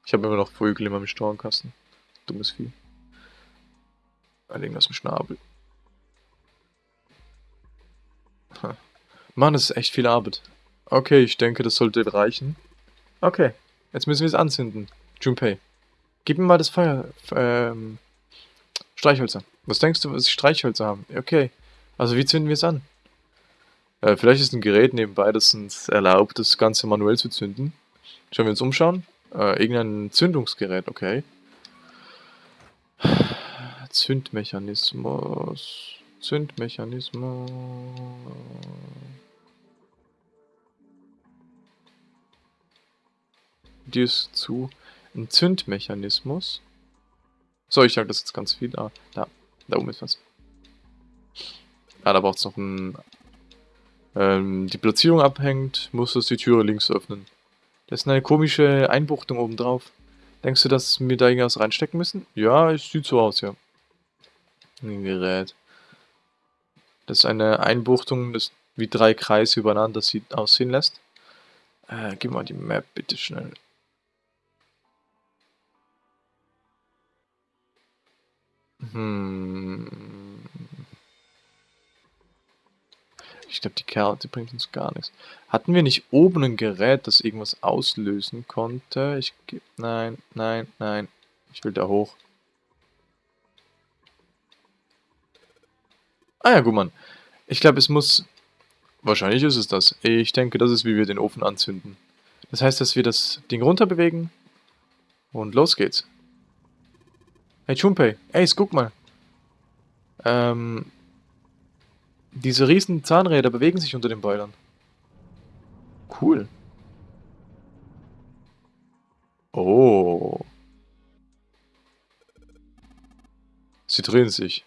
Ich habe immer noch Vögel in meinem Stornkasten. Dummes Vieh. Irgendwas im Schnabel. Mann, das ist echt viel Arbeit. Okay, ich denke, das sollte reichen. Okay, jetzt müssen wir es anzünden. Junpei. Gib mir mal das Feuer. Ähm, Streichhölzer. Was denkst du, was ich Streichhölzer haben? Okay. Also wie zünden wir es an? Äh, vielleicht ist ein Gerät nebenbei, das uns erlaubt, das Ganze manuell zu zünden. Schauen wir uns umschauen. Äh, irgendein Zündungsgerät, okay. Zündmechanismus. Zündmechanismus. Die ist zu ein Zündmechanismus. So, ich sage das jetzt ganz viel. Ah, da, da oben ist was. Ah, da braucht es noch ein... Ähm, die Platzierung abhängt, muss es die Türe links öffnen. Das ist eine komische Einbuchtung oben drauf. Denkst du, dass wir da irgendwas reinstecken müssen? Ja, es sieht so aus, ja. Ein Gerät. Das ist eine Einbuchtung, das wie drei Kreise übereinander sieht, aussehen lässt. Äh, gib mal die Map bitte schnell. Hm. Ich glaube, die Karte bringt uns gar nichts. Hatten wir nicht oben ein Gerät, das irgendwas auslösen konnte? Ich Nein, nein, nein. Ich will da hoch. Ah ja, gut, Mann. Ich glaube, es muss... Wahrscheinlich ist es das. Ich denke, das ist, wie wir den Ofen anzünden. Das heißt, dass wir das Ding runter bewegen. Und los geht's. Hey Junpei, Ace, guck mal. Ähm, diese riesen Zahnräder bewegen sich unter den Boilern. Cool. Oh. Sie drehen sich.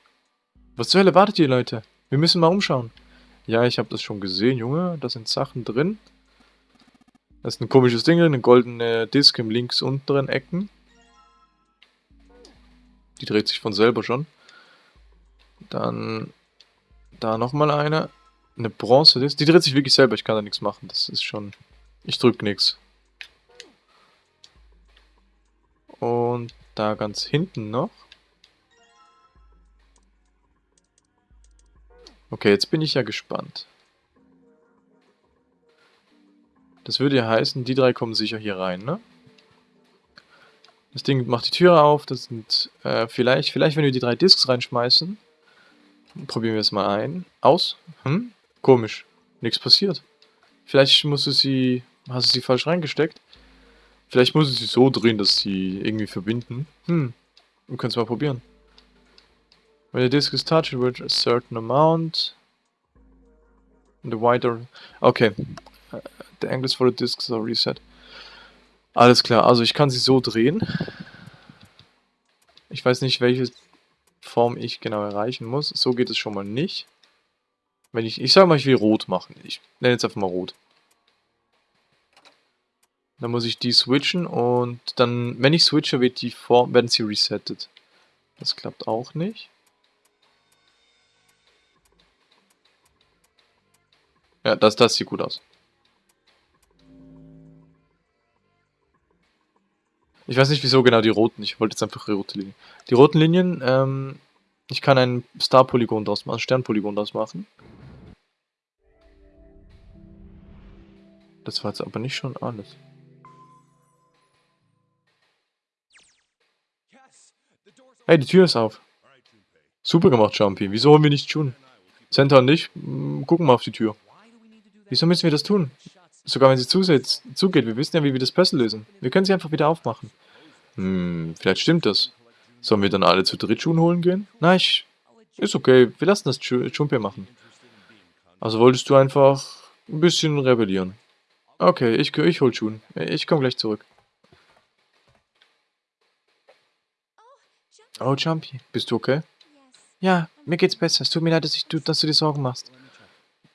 Was zur Hölle wartet ihr, Leute? Wir müssen mal umschauen. Ja, ich habe das schon gesehen, Junge. Da sind Sachen drin. Das ist ein komisches Ding, eine goldene Disk im links unteren Ecken. Die dreht sich von selber schon. Dann da nochmal eine. Eine Bronze. Die dreht sich wirklich selber. Ich kann da nichts machen. Das ist schon... Ich drück nichts. Und da ganz hinten noch. Okay, jetzt bin ich ja gespannt. Das würde ja heißen, die drei kommen sicher hier rein, ne? Das Ding macht die Tür auf. Das sind äh, vielleicht, vielleicht wenn wir die drei Discs reinschmeißen. Probieren wir es mal ein. Aus. Hm? Komisch. Nichts passiert. Vielleicht musst du sie, hast du sie falsch reingesteckt. Vielleicht muss du sie so drehen, dass sie irgendwie verbinden. Hm. Wir können es mal probieren. When the disc is touched with a certain amount. The wider... Okay. The angles for the discs are reset. Alles klar, also ich kann sie so drehen. Ich weiß nicht, welche Form ich genau erreichen muss. So geht es schon mal nicht. Wenn ich, ich sage mal, ich will rot machen. Ich nenne jetzt einfach mal rot. Dann muss ich die switchen und dann, wenn ich switche, wird die Form, werden sie resettet. Das klappt auch nicht. Ja, das, das sieht gut aus. Ich weiß nicht, wieso genau die roten. Ich wollte jetzt einfach rote Linien. Die roten Linien, ähm, ich kann ein Star-Polygon draus machen, Stern-Polygon draus machen. Das war jetzt aber nicht schon alles. Hey, die Tür ist auf. Super gemacht, Jumpy. Wieso holen wir nicht June? Center und ich mm, gucken mal auf die Tür. Wieso müssen wir das tun? Sogar wenn sie zugeht, wir wissen ja, wie wir das Puzzle lösen. Wir können sie einfach wieder aufmachen. Hm, vielleicht stimmt das. Sollen wir dann alle zu dritt Schuhen holen gehen? Nein, ich... Ist okay, wir lassen das Junpei machen. Also wolltest du einfach ein bisschen rebellieren. Okay, ich, ich hol Schuhen. Ich komme gleich zurück. Oh, Jumpy, bist du okay? Ja, mir geht's besser. Es tut mir leid, dass, ich, dass du dir Sorgen machst.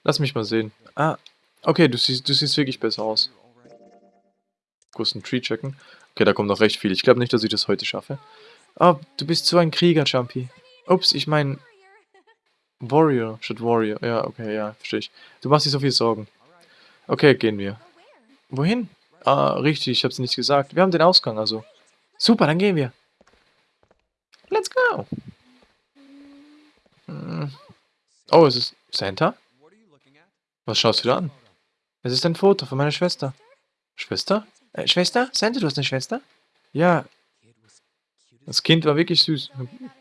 Lass mich mal sehen. Ah, Okay, du siehst, du siehst wirklich besser aus. Kurz einen Tree checken. Okay, da kommt noch recht viel. Ich glaube nicht, dass ich das heute schaffe. Oh, du bist so ein Krieger, Jumpy. Ups, ich meine... Warrior statt Warrior. Ja, okay, ja, verstehe ich. Du machst dir so viel Sorgen. Okay, gehen wir. Wohin? Ah, richtig, ich hab's nicht gesagt. Wir haben den Ausgang, also. Super, dann gehen wir. Let's go. Hm. Oh, ist es Santa? Was schaust du da an? Es ist ein Foto von meiner Schwester. Schwester? Äh, Schwester? Santa, du hast eine Schwester? Ja. Das Kind war wirklich süß.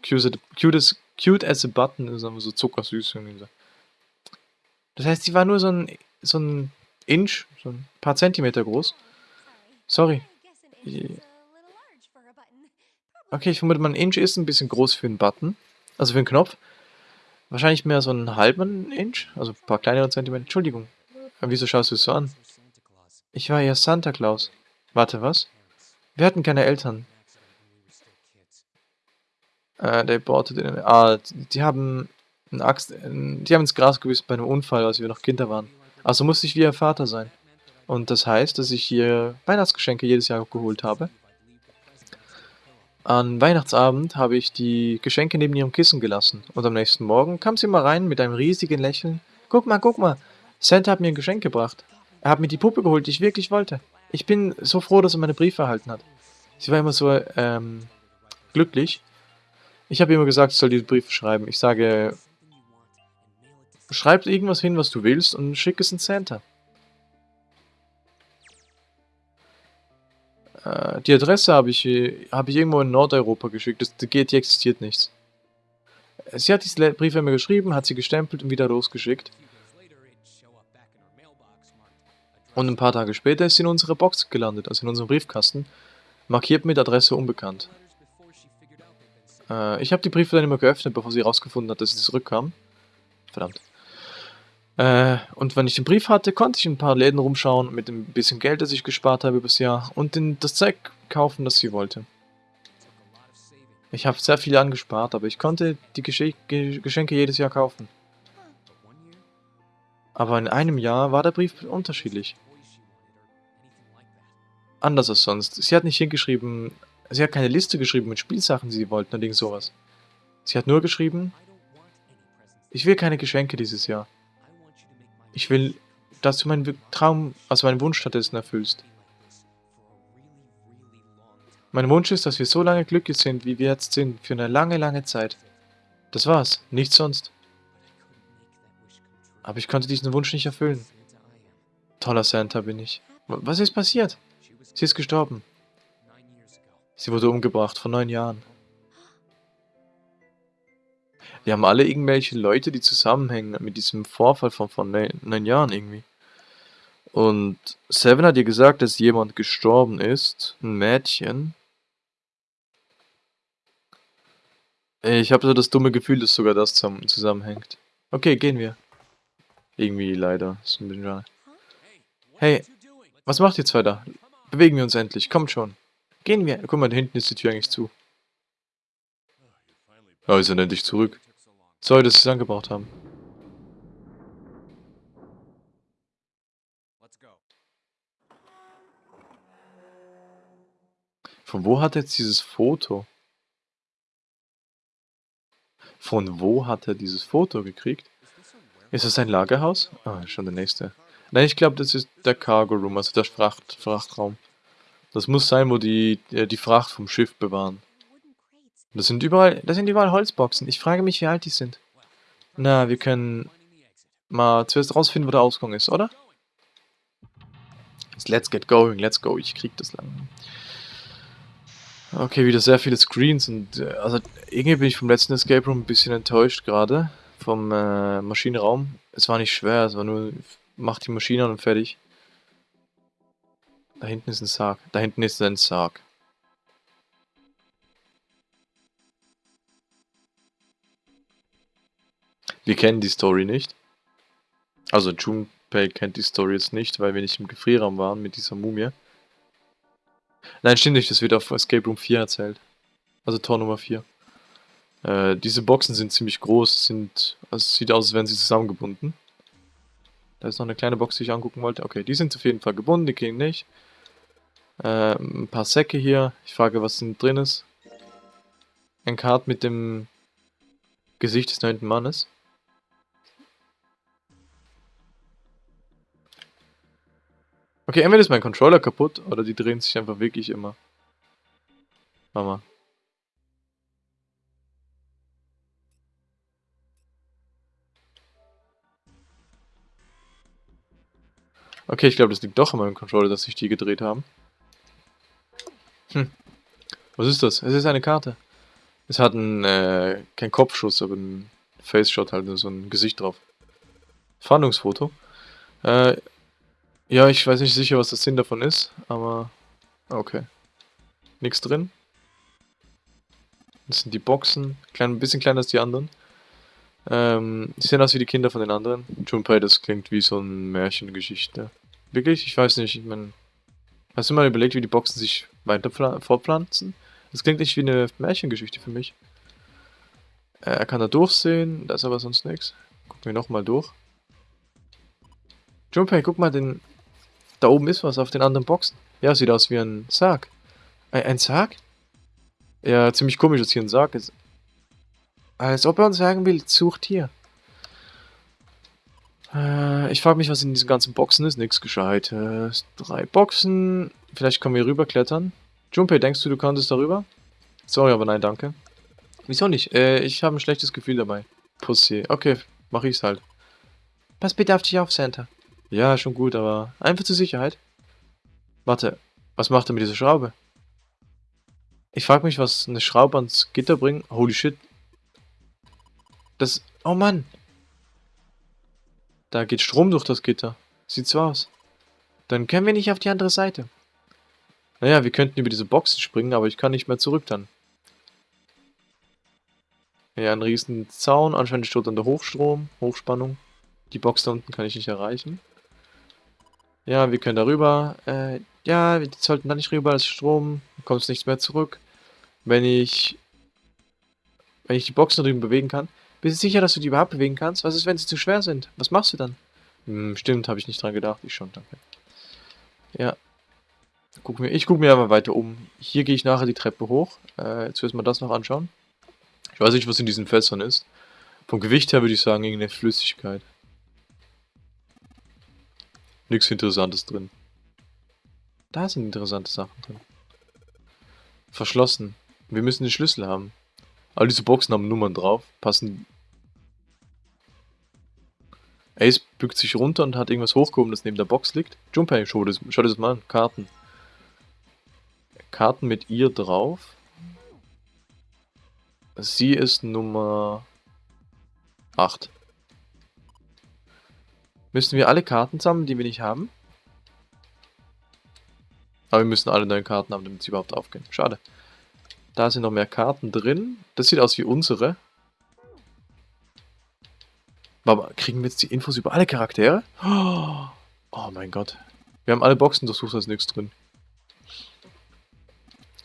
Cute, cute, cute as a button, ist aber so zuckersüß. Das heißt, sie war nur so ein, so ein Inch, so ein paar Zentimeter groß. Sorry. Okay, ich vermute, ein Inch ist ein bisschen groß für einen Button. Also für einen Knopf. Wahrscheinlich mehr so einen halben Inch, also ein paar kleinere Zentimeter. Entschuldigung. Wieso schaust du es so an? Ich war ja Santa Claus. Warte, was? Wir hatten keine Eltern. Äh, bought it in, ah, die haben eine Axt, die haben ins Gras gewissen bei einem Unfall, als wir noch Kinder waren. Also musste ich wie ihr Vater sein. Und das heißt, dass ich hier Weihnachtsgeschenke jedes Jahr geholt habe. An Weihnachtsabend habe ich die Geschenke neben ihrem Kissen gelassen. Und am nächsten Morgen kam sie mal rein mit einem riesigen Lächeln. Guck mal, guck mal, Santa hat mir ein Geschenk gebracht. Er hat mir die Puppe geholt, die ich wirklich wollte. Ich bin so froh, dass er meine Briefe erhalten hat. Sie war immer so ähm, glücklich. Ich habe immer gesagt, ich soll diese Briefe schreiben. Ich sage, schreib irgendwas hin, was du willst und schick es in Santa. Äh, die Adresse habe ich, hab ich irgendwo in Nordeuropa geschickt. Das, das geht, die existiert nichts. Sie hat diese Briefe mir geschrieben, hat sie gestempelt und wieder losgeschickt. Und ein paar Tage später ist sie in unsere Box gelandet, also in unserem Briefkasten, markiert mit Adresse unbekannt. Äh, ich habe die Briefe dann immer geöffnet, bevor sie herausgefunden hat, dass sie zurückkam. Verdammt. Äh, und wenn ich den Brief hatte, konnte ich in ein paar Läden rumschauen mit dem bisschen Geld, das ich gespart habe übers Jahr und den, das Zeug kaufen, das sie wollte. Ich habe sehr viel angespart, aber ich konnte die Gesche Geschenke jedes Jahr kaufen. Aber in einem Jahr war der Brief unterschiedlich. Anders als sonst. Sie hat nicht hingeschrieben, sie hat keine Liste geschrieben mit Spielsachen, die sie wollten oder sowas. Sie hat nur geschrieben, ich will keine Geschenke dieses Jahr. Ich will, dass du meinen Traum, also meinen Wunsch stattdessen erfüllst. Mein Wunsch ist, dass wir so lange glücklich sind, wie wir jetzt sind, für eine lange, lange Zeit. Das war's, nichts sonst. Aber ich konnte diesen Wunsch nicht erfüllen. Toller Santa bin ich. Was ist passiert? Sie ist gestorben. Sie wurde umgebracht vor neun Jahren. Wir haben alle irgendwelche Leute, die zusammenhängen mit diesem Vorfall von vor neun, Jahren irgendwie. Und Seven hat ihr gesagt, dass jemand gestorben ist. Ein Mädchen. Ich habe so das dumme Gefühl, dass sogar das zusammenhängt. Okay, gehen wir. Irgendwie leider. Hey, was macht ihr zwei da? Bewegen wir uns endlich. Kommt schon. Gehen wir. Guck mal, da hinten ist die Tür eigentlich zu. Ist er endlich zurück. Sorry, dass sie es angebracht haben. Von wo hat er jetzt dieses Foto? Von wo hat er dieses Foto gekriegt? Ist das ein Lagerhaus? Ah, schon der nächste. Nein, ich glaube, das ist der Cargo Room, also der Fracht, Frachtraum. Das muss sein, wo die, äh, die Fracht vom Schiff bewahren. Das sind überall, das sind überall Holzboxen. Ich frage mich, wie alt die sind. Na, wir können mal zuerst rausfinden, wo der Ausgang ist, oder? Let's get going, let's go. Ich krieg das lang. Okay, wieder sehr viele Screens und äh, also irgendwie bin ich vom letzten Escape Room ein bisschen enttäuscht gerade vom äh, Maschinenraum. Es war nicht schwer, es war nur mach die Maschine an und fertig. Da hinten ist ein Sarg. Da hinten ist ein Sarg. Wir kennen die Story nicht. Also Junpei kennt die Story jetzt nicht, weil wir nicht im Gefrierraum waren mit dieser Mumie. Nein, stimmt nicht, das wird auf Escape Room 4 erzählt. Also Tor Nummer 4. Äh, diese Boxen sind ziemlich groß, sind, also es sieht aus, als wären sie zusammengebunden. Da ist noch eine kleine Box, die ich angucken wollte. Okay, die sind auf jeden Fall gebunden, die gehen nicht. Äh, ein paar Säcke hier. Ich frage, was drin ist. Ein Kart mit dem Gesicht des neunten Mannes. Okay, entweder ist mein Controller kaputt oder die drehen sich einfach wirklich immer. Mama. Okay, ich glaube, das liegt doch an meinem Controller, dass sich die gedreht haben. Hm. Was ist das? Es ist eine Karte. Es hat einen, äh, kein Kopfschuss, aber ein Face-Shot halt, so ein Gesicht drauf. Fahndungsfoto. Äh, ja, ich weiß nicht sicher, was der Sinn davon ist, aber okay. Nichts drin. Das sind die Boxen, klein, ein bisschen kleiner als die anderen. Ähm, die sehen aus wie die Kinder von den anderen. Junpei, das klingt wie so eine Märchengeschichte. Wirklich? Ich weiß nicht, ich meine... Hast du mal überlegt, wie die Boxen sich weiter fortpflanzen? Das klingt nicht wie eine Märchengeschichte für mich. Äh, er kann da durchsehen, da ist aber sonst nichts. Gucken wir nochmal durch. Junpei, guck mal den Da oben ist was auf den anderen Boxen. Ja, sieht aus wie ein Sarg. Ein, ein Sarg? Ja, ziemlich komisch, dass hier ein Sarg ist. Als ob er uns sagen will, sucht hier. Äh, ich frage mich, was in diesen ganzen Boxen ist. Nichts Gescheites. Drei Boxen. Vielleicht können wir hier rüberklettern. Junpei, denkst du, du konntest darüber? Sorry, aber nein, danke. Wieso nicht? Äh, ich habe ein schlechtes Gefühl dabei. Pussy. Okay, mach ich's halt. Pass bitte auf dich auf, Santa. Ja, schon gut, aber einfach zur Sicherheit. Warte, was macht er mit dieser Schraube? Ich frage mich, was eine Schraube ans Gitter bringt. Holy shit. Das... Oh Mann. Da geht Strom durch das Gitter. Sieht so aus. Dann können wir nicht auf die andere Seite. Naja, wir könnten über diese Boxen springen, aber ich kann nicht mehr zurück dann. Ja, ein riesen Zaun. Anscheinend steht unter Hochstrom, Hochspannung. Die Box da unten kann ich nicht erreichen. Ja, wir können darüber. Äh, ja, wir sollten da nicht rüber, das ist Strom. Kommt nichts mehr zurück. Wenn ich... Wenn ich die Boxen drüben bewegen kann. Bist du sicher, dass du die überhaupt bewegen kannst? Was ist, wenn sie zu schwer sind? Was machst du dann? Hm, stimmt, habe ich nicht dran gedacht. Ich schon, danke. Ja. Guck mir, ich gucke mir aber weiter um. Hier gehe ich nachher die Treppe hoch. Äh, jetzt wir das noch anschauen. Ich weiß nicht, was in diesen Fässern ist. Vom Gewicht her würde ich sagen, irgendeine Flüssigkeit. Nichts Interessantes drin. Da sind interessante Sachen drin. Verschlossen. Wir müssen den Schlüssel haben. All diese Boxen haben Nummern drauf. Passen. Ace bückt sich runter und hat irgendwas hochgehoben, das neben der Box liegt. Junpei, schau das, schau das mal an. Karten. Karten mit ihr drauf. Sie ist Nummer 8. Müssen wir alle Karten sammeln, die wir nicht haben? Aber wir müssen alle neuen Karten haben, damit sie überhaupt aufgehen. Schade. Da sind noch mehr Karten drin. Das sieht aus wie unsere. Aber kriegen wir jetzt die Infos über alle Charaktere? Oh mein Gott. Wir haben alle Boxen durchsucht, da ist nichts drin.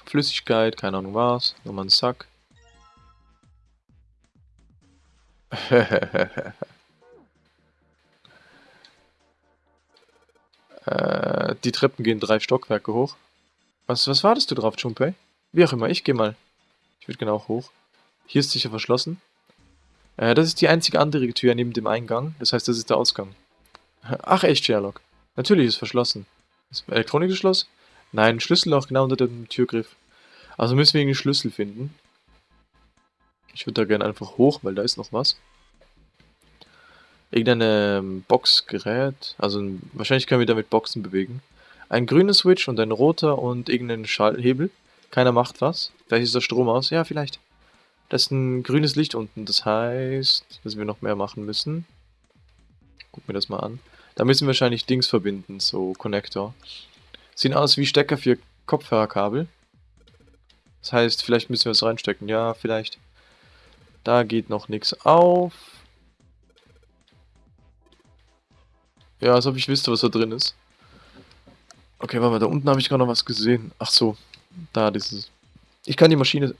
Flüssigkeit, keine Ahnung was. Nochmal ein Sack. [LAUGHS] äh, die Treppen gehen drei Stockwerke hoch. Was, was wartest du drauf, Junpei? Wie auch immer, ich gehe mal. Ich würde genau hoch. Hier ist sicher verschlossen. Äh, das ist die einzige andere Tür neben dem Eingang. Das heißt, das ist der Ausgang. Ach echt, Sherlock. Natürlich ist verschlossen. Ist Elektronikschloss? Nein, Schlüsselloch genau unter dem Türgriff. Also müssen wir irgendwie Schlüssel finden. Ich würde da gerne einfach hoch, weil da ist noch was. Irgendeine ähm, Boxgerät. Also wahrscheinlich können wir damit Boxen bewegen. Ein grüner Switch und ein roter und irgendein Schalthebel. Keiner macht was. Vielleicht ist der Strom aus. Ja, vielleicht. Da ist ein grünes Licht unten. Das heißt, dass wir noch mehr machen müssen. Guck mir das mal an. Da müssen wir wahrscheinlich Dings verbinden, so Connector. Sehen aus wie Stecker für Kopfhörerkabel. Das heißt, vielleicht müssen wir es reinstecken. Ja, vielleicht. Da geht noch nichts auf. Ja, als ob ich wüsste, was da drin ist. Okay, warte mal, da unten habe ich gerade noch was gesehen. Ach so, da dieses... Ich kann die Maschine...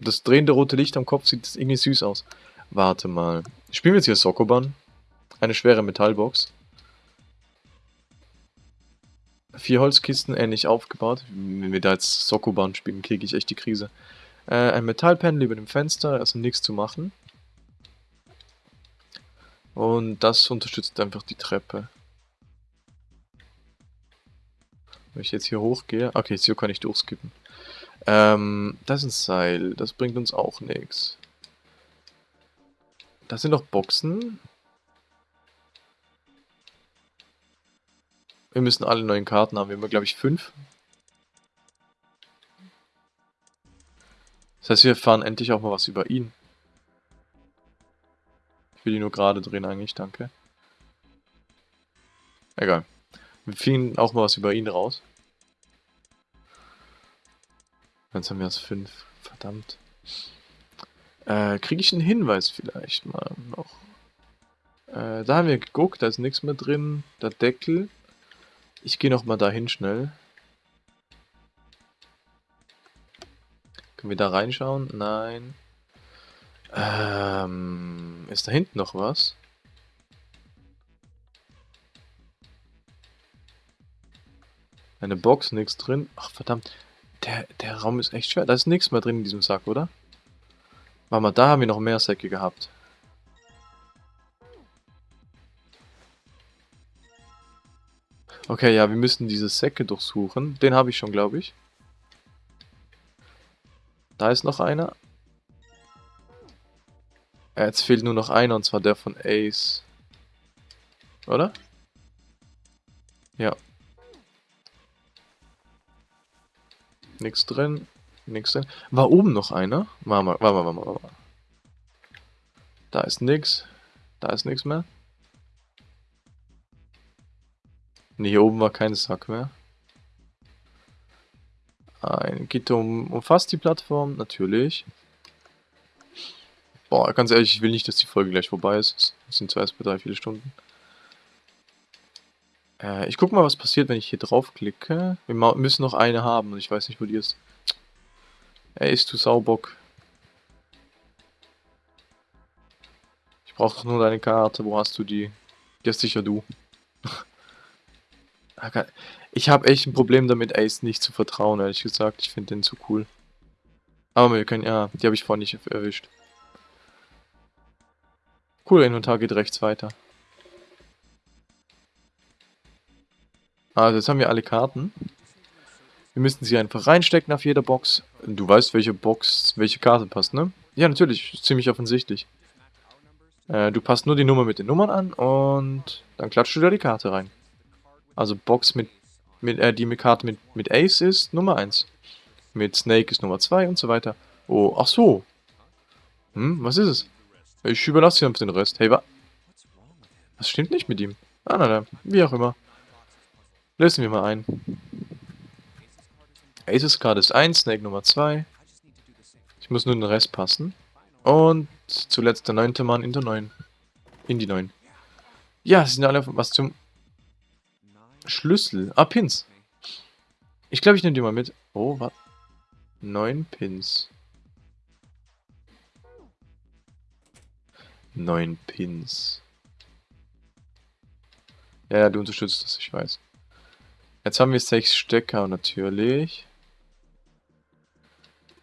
Das drehende rote Licht am Kopf sieht irgendwie süß aus. Warte mal. Spielen wir jetzt hier Sokoban? Eine schwere Metallbox. Vier Holzkisten ähnlich aufgebaut. Wenn wir da jetzt Sokoban spielen, kriege ich echt die Krise. Äh, ein Metallpanel über dem Fenster, also nichts zu machen. Und das unterstützt einfach die Treppe. Wenn ich jetzt hier hochgehe... Okay, hier kann ich durchskippen. Ähm, das ist ein Seil. Das bringt uns auch nichts. Da sind noch Boxen. Wir müssen alle neuen Karten haben. Wir haben, glaube ich, fünf. Das heißt, wir erfahren endlich auch mal was über ihn. Ich will die nur gerade drehen eigentlich, danke. Egal. Wir finden auch mal was über ihn raus. Jetzt haben wir erst fünf. Verdammt. Äh, kriege ich einen Hinweis vielleicht mal noch? Äh, da haben wir geguckt, da ist nichts mehr drin. Der Deckel. Ich gehe noch mal dahin schnell. Können wir da reinschauen? Nein. Ähm, ist da hinten noch was? Eine Box, nichts drin. Ach, verdammt. Der, der Raum ist echt schwer. Da ist nichts mehr drin in diesem Sack, oder? Warte mal, da haben wir noch mehr Säcke gehabt. Okay, ja, wir müssen diese Säcke durchsuchen. Den habe ich schon, glaube ich. Da ist noch einer. Jetzt fehlt nur noch einer, und zwar der von Ace. Oder? Ja. Nix drin. Nix drin. War oben noch einer? Warte mal, warte mal, warte mal. Da ist nix. Da ist nix mehr. Ne, hier oben war kein Sack mehr. Ein Gitter um, umfasst die Plattform, natürlich. Boah, ganz ehrlich, ich will nicht, dass die Folge gleich vorbei ist. Es sind zwar erst bei drei, vier Stunden. Äh, ich guck mal, was passiert, wenn ich hier draufklicke. Wir müssen noch eine haben und ich weiß nicht, wo die ist. Ey, ist du Saubock. Ich brauche doch nur deine Karte. Wo hast du die? Die hast sicher du. [LAUGHS] Ich habe echt ein Problem damit, Ace nicht zu vertrauen, ehrlich gesagt. Ich finde den zu cool. Aber wir können, ja, die habe ich vorhin nicht erwischt. Cool, Inventar geht rechts weiter. Also jetzt haben wir alle Karten. Wir müssen sie einfach reinstecken auf jeder Box. Du weißt, welche Box, welche Karte passt, ne? Ja, natürlich. Ziemlich offensichtlich. Äh, du passt nur die Nummer mit den Nummern an und dann klatschst du da die Karte rein. Also Box mit, mit äh, die mit Karte mit, mit Ace ist Nummer 1. Mit Snake ist Nummer 2 und so weiter. Oh, ach so. Hm, was ist es? Ich überlasse dir den Rest. Hey, wa? Was stimmt nicht mit ihm? Ah, nein, nein. Wie auch immer. Lösen wir mal ein. Aces Card ist 1, Snake Nummer 2. Ich muss nur den Rest passen. Und zuletzt der neunte Mann in der 9. In die 9. Ja, sie sind alle was zum Schlüssel. Ah, Pins. Ich glaube, ich nehme die mal mit. Oh, was? Neun Pins. Neun Pins. Ja, ja, du unterstützt das, ich weiß. Jetzt haben wir sechs Stecker natürlich.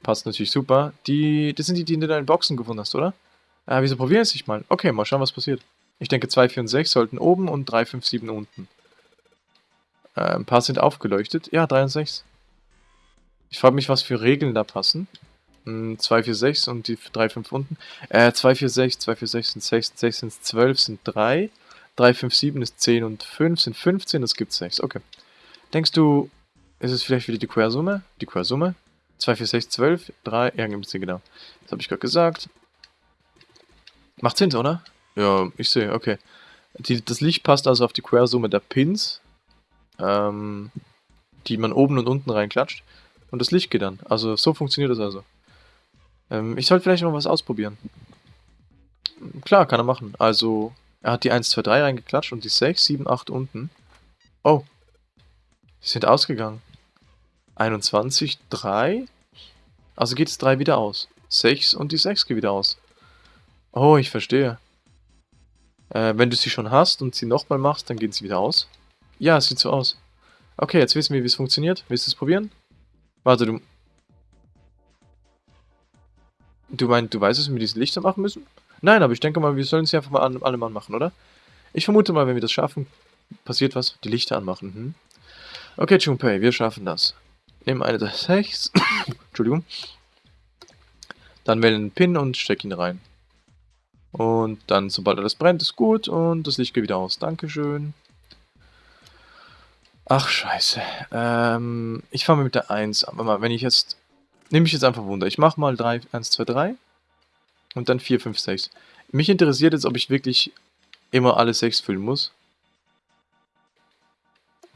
Passt natürlich super. Die, das sind die, die du in deinen Boxen gefunden hast, oder? Ah, wieso probieren es nicht mal? Okay, mal schauen, was passiert. Ich denke, 2, 4 und 6 sollten oben und 3, 5, 7 unten. Äh, ein paar sind aufgeleuchtet. Ja, 3 und 6. Ich frage mich, was für Regeln da passen. 2, 4, 6 und die 3, 5 unten. Äh, 2, 4, 6, 2, 4, 6 sind 6, 6 sind 12, sind 3. 3, 5, 7 ist 10 und 5 sind 15, das gibt 6. Okay. Denkst du, ist es vielleicht wieder die Quersumme? Die Quersumme? 2, 4, 6, 12, 3, ja, gibt es genau. Das habe ich gerade gesagt. Macht Sinn, oder? Ja, ich sehe, okay. Die, das Licht passt also auf die Quersumme der Pins ähm, die man oben und unten reinklatscht. Und das Licht geht dann. Also so funktioniert das also. Ähm, ich sollte vielleicht noch was ausprobieren. Klar, kann er machen. Also, er hat die 1, 2, 3 reingeklatscht und die 6, 7, 8 unten. Oh. Die sind ausgegangen. 21, 3. Also geht es 3 wieder aus. 6 und die 6 geht wieder aus. Oh, ich verstehe. Äh, wenn du sie schon hast und sie nochmal machst, dann gehen sie wieder aus. Ja, sieht so aus. Okay, jetzt wissen wir, wie es funktioniert. Willst du es probieren? Warte, du... Du meinst, du weißt, dass wir diese Lichter machen müssen? Nein, aber ich denke mal, wir sollen sie einfach mal an, alle Mann machen, oder? Ich vermute mal, wenn wir das schaffen, passiert was. Die Lichter anmachen. Hm? Okay, Junpei, wir schaffen das. Nehmen eine der 6. [COUGHS] Entschuldigung. Dann wählen einen Pin und steck ihn rein. Und dann, sobald alles brennt, ist gut und das Licht geht wieder aus. Dankeschön. Ach, scheiße. Ähm, ich fange mit der 1 an. Mal, wenn ich jetzt... Nehme ich jetzt einfach Wunder. Ich mache mal 3, 1, 2, 3. Und dann 4, 5, 6. Mich interessiert jetzt, ob ich wirklich immer alle 6 füllen muss.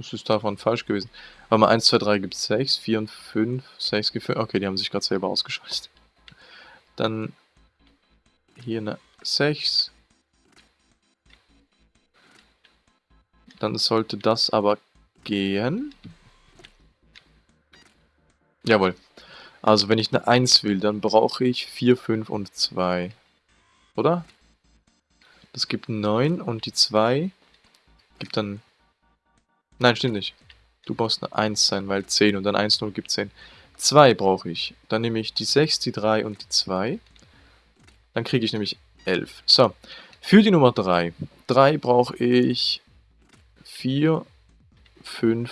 Das ist davon falsch gewesen. Weil mal 1, 2, 3 gibt es 6, 4 und 5, 6 gefüllt. Okay, die haben sich gerade selber ausgeschaltet. Dann hier eine 6. Dann sollte das aber gehen. Jawohl. Also wenn ich eine 1 will, dann brauche ich 4, 5 und 2. Oder? Das gibt 9 und die 2 gibt dann... Nein, stimmt nicht. Du brauchst eine 1 sein, weil 10 und dann 1, 0 gibt 10. 2 brauche ich. Dann nehme ich die 6, die 3 und die 2. Dann kriege ich nämlich 11. So, für die Nummer 3. 3 brauche ich 4, 5.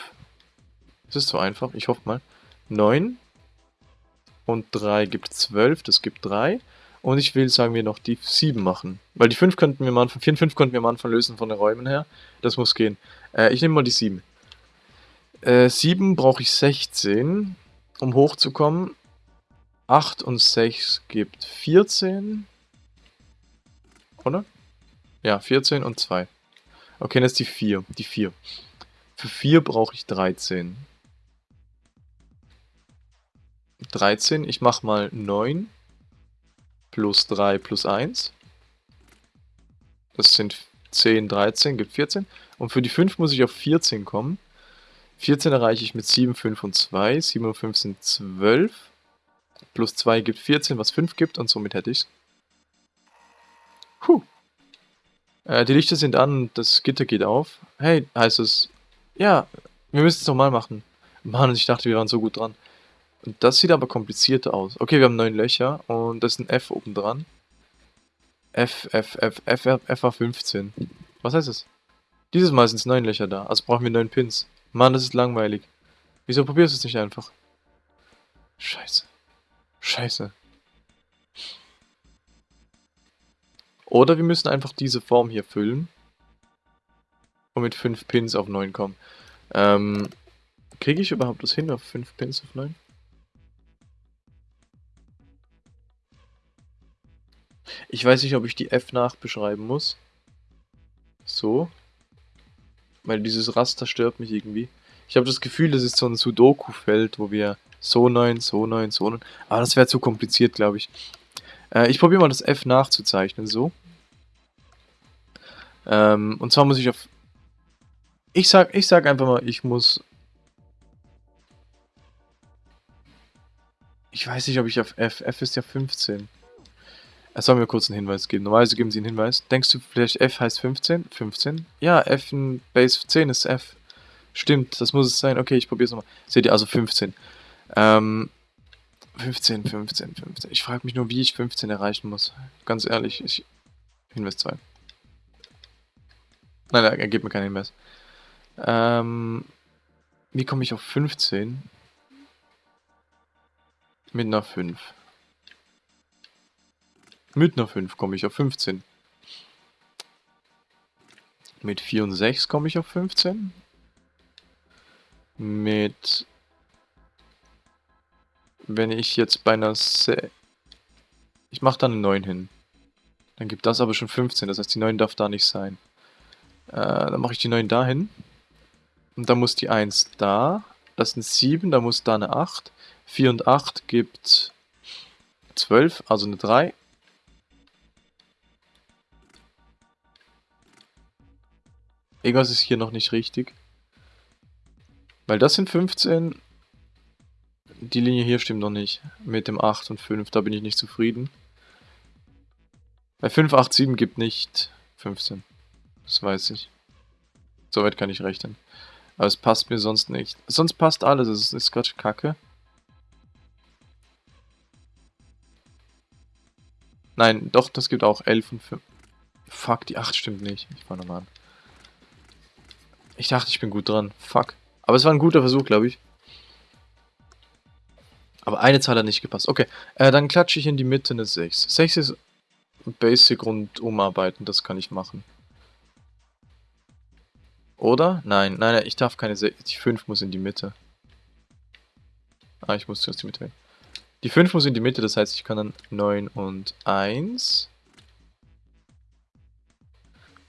Das ist so einfach, ich hoffe mal. 9 und 3 gibt 12, das gibt 3. Und ich will, sagen wir, noch die 7 machen. Weil die 5 könnten wir mal, 4 und 5 könnten wir am Anfang lösen von den Räumen her. Das muss gehen. Äh, ich nehme mal die 7. Äh, 7 brauche ich 16, um hochzukommen. 8 und 6 gibt 14. Oder? Ja, 14 und 2. Okay, das ist die 4. Die 4. Für 4 brauche ich 13. 13, ich mache mal 9 plus 3 plus 1. Das sind 10, 13, gibt 14. Und für die 5 muss ich auf 14 kommen. 14 erreiche ich mit 7, 5 und 2. 7 und 5 sind 12. Plus 2 gibt 14, was 5 gibt und somit hätte ich es. Puh. Äh, die Lichter sind an, das Gitter geht auf. Hey, heißt es. Ja, wir müssen es nochmal machen. Mann, ich dachte, wir waren so gut dran. Und das sieht aber komplizierter aus. Okay, wir haben neun Löcher und das ist ein F oben dran. F, F, F, F, F, F war 15. Was heißt das? Dieses Mal sind es neun Löcher da, also brauchen wir neun Pins. Mann, das ist langweilig. Wieso probierst du es nicht einfach? Scheiße. Scheiße. Oder wir müssen einfach diese Form hier füllen. Und mit 5 Pins auf 9 kommen. Ähm, kriege ich überhaupt das hin auf 5 Pins auf 9? Ich weiß nicht, ob ich die F nachbeschreiben muss. So. Weil dieses Raster stört mich irgendwie. Ich habe das Gefühl, das ist so ein Sudoku-Feld, wo wir so 9, so 9, so 9. Aber das wäre zu kompliziert, glaube ich. Äh, ich probiere mal das F nachzuzeichnen, so. Ähm, und zwar muss ich auf... Ich sag, ich sag einfach mal, ich muss... Ich weiß nicht, ob ich auf F... F ist ja 15. Er soll mir kurz einen Hinweis geben. Normalerweise geben sie einen Hinweis. Denkst du vielleicht F heißt 15? 15? Ja, F in Base 10 ist F. Stimmt, das muss es sein. Okay, ich probiere es nochmal. Seht ihr, also 15. Ähm, 15, 15, 15. Ich frage mich nur, wie ich 15 erreichen muss. Ganz ehrlich, ich... Hinweis 2. Nein, er gibt mir keinen Hinweis. Ähm, wie komme ich auf 15? Mit einer 5. Mit einer 5 komme ich auf 15. Mit 4 und 6 komme ich auf 15. Mit... Wenn ich jetzt bei einer... Se ich mache da eine 9 hin. Dann gibt das aber schon 15, das heißt die 9 darf da nicht sein. Äh, dann mache ich die 9 dahin. Und dann muss die 1 da. Das sind 7, da muss da eine 8. 4 und 8 gibt 12, also eine 3. Irgendwas ist hier noch nicht richtig. Weil das sind 15. Die Linie hier stimmt noch nicht. Mit dem 8 und 5, da bin ich nicht zufrieden. Bei 5, 8, 7 gibt nicht 15. Das weiß ich. Soweit kann ich rechnen. Aber es passt mir sonst nicht. Sonst passt alles, es ist gerade kacke. Nein, doch, das gibt auch 11 und 5. Fuck, die 8 stimmt nicht. Ich fange nochmal an. Ich dachte, ich bin gut dran. Fuck. Aber es war ein guter Versuch, glaube ich. Aber eine Zahl hat nicht gepasst. Okay, äh, dann klatsche ich in die Mitte eine 6. 6 ist Basic und umarbeiten, das kann ich machen. Oder? Nein, nein, nein, ich darf keine 6. Die 5 muss in die Mitte. Ah, ich muss zuerst die Mitte wählen. Die 5 muss in die Mitte, das heißt, ich kann dann 9 und 1.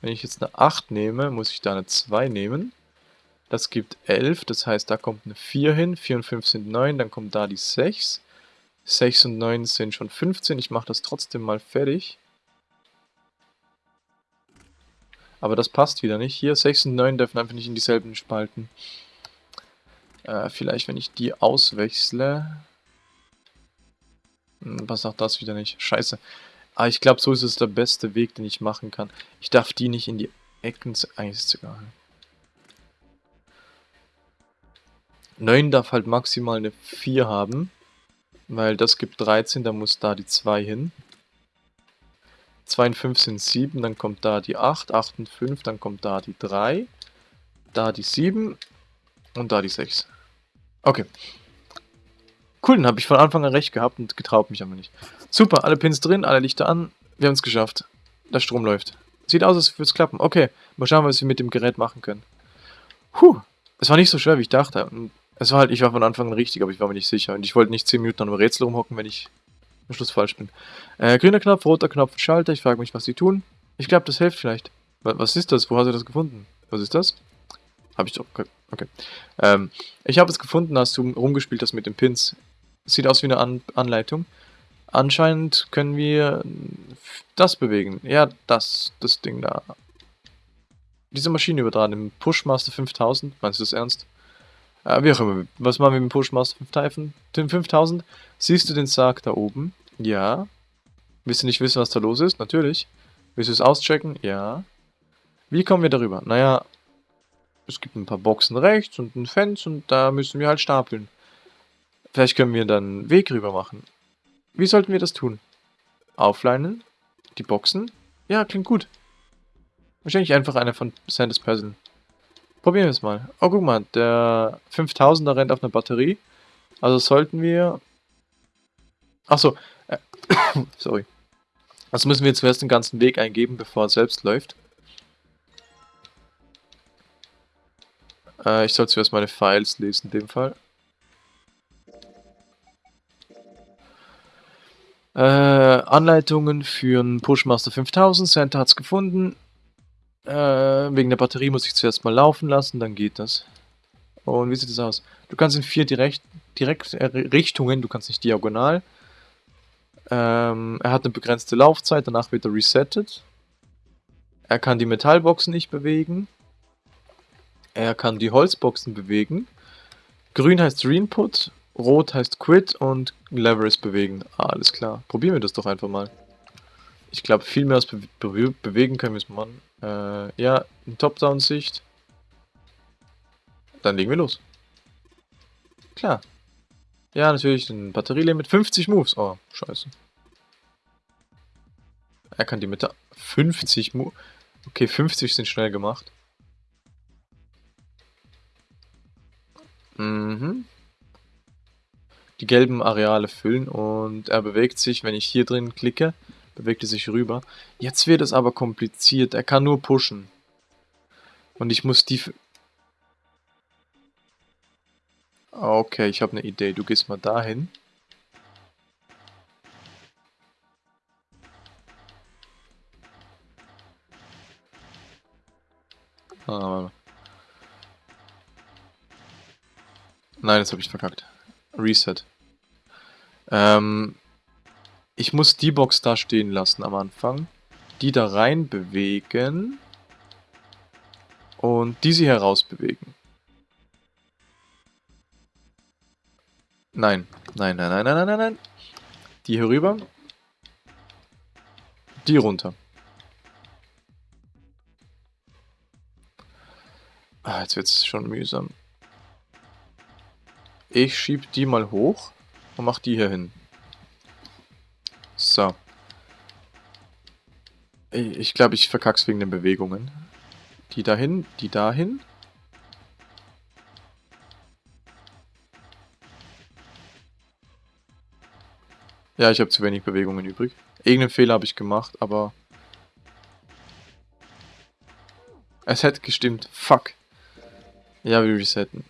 Wenn ich jetzt eine 8 nehme, muss ich da eine 2 nehmen. Das gibt 11, das heißt, da kommt eine 4 hin. 4 und 5 sind 9, dann kommt da die 6. 6 und 9 sind schon 15. Ich mache das trotzdem mal fertig. Aber das passt wieder nicht. Hier 6 und 9 dürfen einfach nicht in dieselben Spalten. Äh, vielleicht, wenn ich die auswechsle. Hm, was sagt das wieder nicht? Scheiße. Aber ich glaube, so ist es der beste Weg, den ich machen kann. Ich darf die nicht in die Ecken... Eigentlich ist egal. 9 darf halt maximal eine 4 haben. Weil das gibt 13, da muss da die 2 hin. 2 und 5 sind 7, dann kommt da die 8, 8 und 5, dann kommt da die 3, da die 7 und da die 6. Okay. Cool, dann habe ich von Anfang an recht gehabt und getraut mich aber nicht. Super, alle Pins drin, alle Lichter an. Wir haben es geschafft. Der Strom läuft. Sieht aus, als würde es klappen. Okay, mal schauen, was wir mit dem Gerät machen können. Puh, es war nicht so schwer, wie ich dachte. Und es war halt, ich war von Anfang an richtig, aber ich war mir nicht sicher. Und ich wollte nicht 10 Minuten an einem Rätsel rumhocken, wenn ich am Schluss falsch bin. Äh, grüner Knopf, roter Knopf, Schalter. Ich frage mich, was die tun. Ich glaube, das hilft vielleicht. Was ist das? Wo hast du das gefunden? Was ist das? Habe ich doch. Okay. Ähm, ich habe es gefunden, als du rumgespielt hast mit den Pins. Sieht aus wie eine An Anleitung. Anscheinend können wir das bewegen. Ja, das, das Ding da. Diese Maschine übertragen im Pushmaster 5000. Meinst du das ernst? Äh, wie auch immer. Was machen wir mit dem Pushmaster 5000? Siehst du den Sarg da oben? Ja. Willst du nicht wissen, was da los ist? Natürlich. Willst du es auschecken? Ja. Wie kommen wir darüber? Naja, es gibt ein paar Boxen rechts und ein Fenster und da müssen wir halt stapeln. Vielleicht können wir dann einen Weg rüber machen. Wie sollten wir das tun? Aufleinen? Die Boxen? Ja, klingt gut. Wahrscheinlich einfach einer von Sanders Puzzle. Probieren wir es mal. Oh, guck mal, der 5000er rennt auf einer Batterie. Also sollten wir... Achso, äh, [COUGHS] sorry. Also müssen wir zuerst den ganzen Weg eingeben, bevor er selbst läuft. Äh, ich soll zuerst meine Files lesen, in dem Fall. Äh, Anleitungen für einen Pushmaster 5000. Santa hat es gefunden. Äh, wegen der Batterie muss ich zuerst mal laufen lassen, dann geht das. Und wie sieht das aus? Du kannst in vier direkt, direkt äh, Richtungen, du kannst nicht diagonal. Ähm, er hat eine begrenzte Laufzeit, danach wird er resettet. Er kann die Metallboxen nicht bewegen. Er kann die Holzboxen bewegen. Grün heißt Reinput, Rot heißt Quit und Lever ist bewegen. Ah, alles klar. Probieren wir das doch einfach mal. Ich glaube, viel mehr als be be bewegen können wir es machen. Äh, ja, in Top-Down-Sicht. Dann legen wir los. Klar. Ja, natürlich ein Batterielimit. 50 Moves. Oh, scheiße. Er kann die Mitte... 50 Moves. Okay, 50 sind schnell gemacht. Mhm. Die gelben Areale füllen und er bewegt sich, wenn ich hier drin klicke, bewegt er sich rüber. Jetzt wird es aber kompliziert. Er kann nur pushen. Und ich muss die... Okay, ich habe eine Idee. Du gehst mal dahin. Ah, Nein, jetzt habe ich verkackt. Reset. Ähm, ich muss die Box da stehen lassen am Anfang. Die da rein bewegen. Und diese hier raus bewegen. Nein. Nein, nein, nein, nein, nein, nein, nein. Die hier rüber. Die runter. Ah, jetzt wird es schon mühsam. Ich schieb die mal hoch und mach die hier hin. So. Ich glaube, ich verkack's wegen den Bewegungen. Die dahin, die dahin. Ja, ich habe zu wenig Bewegungen übrig. Irgendeinen Fehler habe ich gemacht, aber... Es hätte gestimmt. Fuck. Ja, wir resetten.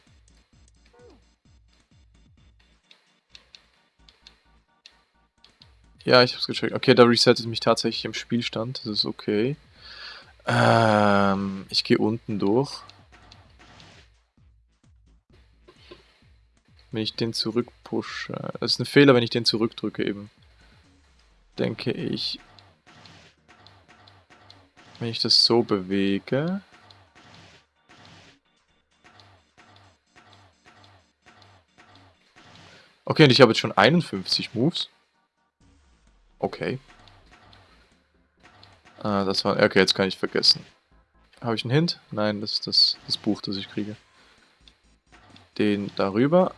Ja, ich hab's gecheckt. Okay, da resettet mich tatsächlich im Spielstand. Das ist okay. Ähm, ich gehe unten durch. Wenn ich den zurückpushe. Das ist ein Fehler, wenn ich den zurückdrücke eben. Denke ich. Wenn ich das so bewege. Okay, und ich habe jetzt schon 51 Moves. Okay. Ah, das war... Okay, jetzt kann ich vergessen. Habe ich einen Hint? Nein, das ist das, das Buch, das ich kriege. den darüber.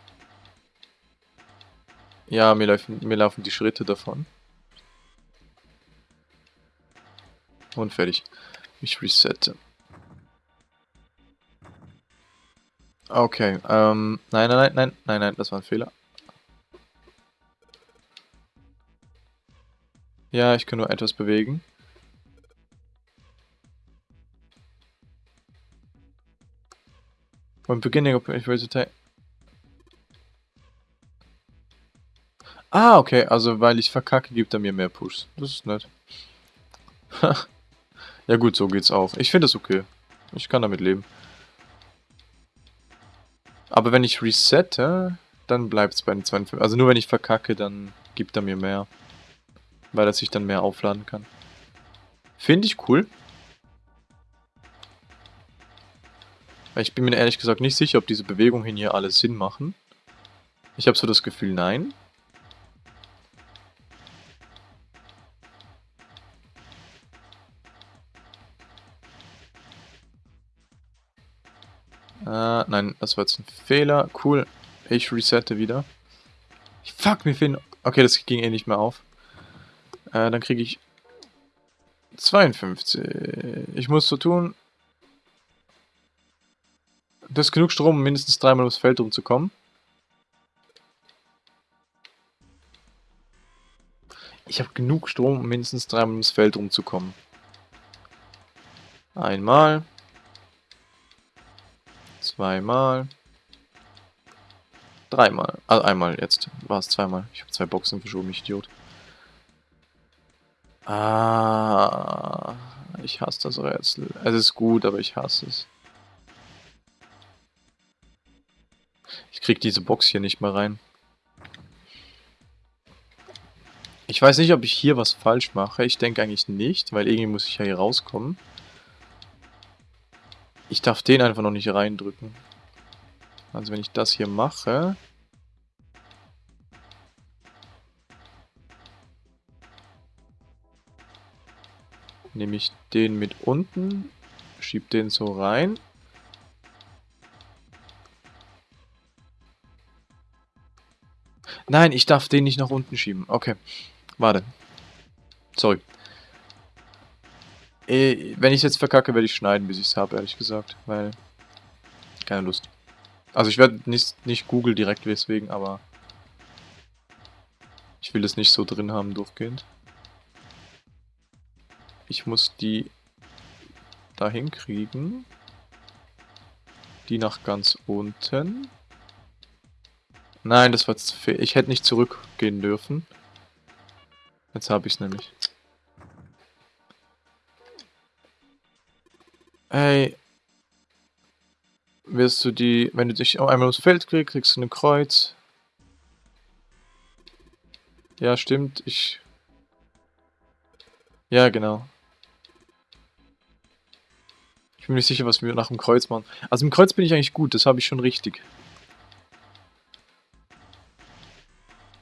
Ja, mir laufen, mir laufen die Schritte davon. Und fertig. Ich resette. Okay, ähm, nein, nein, nein, nein, nein, nein, das war ein Fehler. Ja, ich kann nur etwas bewegen. When beginning of take. Ah, okay, also weil ich verkacke, gibt er mir mehr Pushs. Das ist nett. [LAUGHS] ja gut, so geht's auch. Ich finde es okay. Ich kann damit leben. Aber wenn ich resette, dann bleibt es bei den 52. Also nur wenn ich verkacke, dann gibt er mir mehr. Weil er sich dann mehr aufladen kann. Finde ich cool. Ich bin mir ehrlich gesagt nicht sicher, ob diese Bewegungen hier alle Sinn machen. Ich habe so das Gefühl, nein. Äh, nein, das war jetzt ein Fehler. Cool. Ich resette wieder. Fuck, mir fehlen... Okay, das ging eh nicht mehr auf. Äh, dann kriege ich 52. Ich muss so tun... Das ist genug Strom, um mindestens dreimal ums Feld rumzukommen. Ich habe genug Strom, um mindestens dreimal ums Feld rumzukommen. Einmal. Zweimal. Dreimal. Also einmal jetzt. War es zweimal. Ich habe zwei Boxen verschoben, ich Idiot. Ah, ich hasse das Rätsel. Es ist gut, aber ich hasse es. Ich krieg diese Box hier nicht mehr rein. Ich weiß nicht, ob ich hier was falsch mache. Ich denke eigentlich nicht, weil irgendwie muss ich ja hier rauskommen. Ich darf den einfach noch nicht reindrücken. Also wenn ich das hier mache... Nehme ich den mit unten, schieb den so rein. Nein, ich darf den nicht nach unten schieben. Okay, warte. Sorry. Äh, wenn ich jetzt verkacke, werde ich schneiden, bis ich es habe, ehrlich gesagt. Weil, keine Lust. Also ich werde nicht, nicht Google direkt deswegen, aber ich will es nicht so drin haben durchgehend. Ich muss die dahin kriegen. Die nach ganz unten. Nein, das war jetzt Ich hätte nicht zurückgehen dürfen. Jetzt habe ich es nämlich. Hey. Wirst du die, wenn du dich einmal ums Feld kriegst, kriegst du ein Kreuz. Ja, stimmt. Ich... Ja, genau. Ich bin nicht sicher, was wir nach dem Kreuz machen. Also im Kreuz bin ich eigentlich gut, das habe ich schon richtig.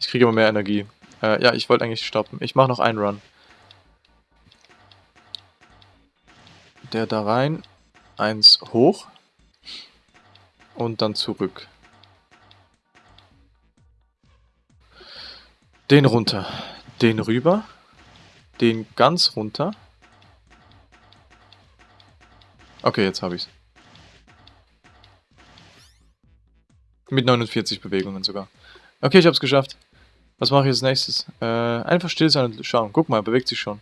Ich kriege immer mehr Energie. Äh, ja, ich wollte eigentlich stoppen. Ich mache noch einen Run. der da rein, eins hoch und dann zurück. Den runter, den rüber, den ganz runter. Okay, jetzt habe ich's. Mit 49 Bewegungen sogar. Okay, ich hab's geschafft. Was mache ich als nächstes? Äh, einfach still sein und schauen. Guck mal, bewegt sich schon.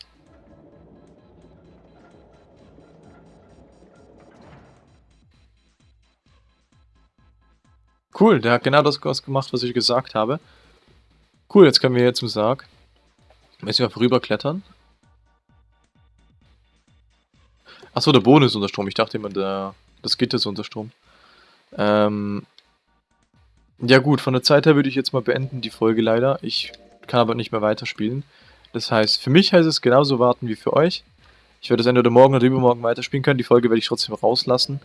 Cool, der hat genau das gemacht, was ich gesagt habe. Cool, jetzt können wir hier zum Sarg. Müssen wir einfach rüberklettern. Achso, der Boden ist unter Strom. Ich dachte immer, der, das Gitter ist unter Strom. Ähm, ja gut, von der Zeit her würde ich jetzt mal beenden, die Folge leider. Ich kann aber nicht mehr weiterspielen. Das heißt, für mich heißt es genauso warten wie für euch. Ich werde es entweder morgen oder übermorgen weiterspielen können. Die Folge werde ich trotzdem rauslassen.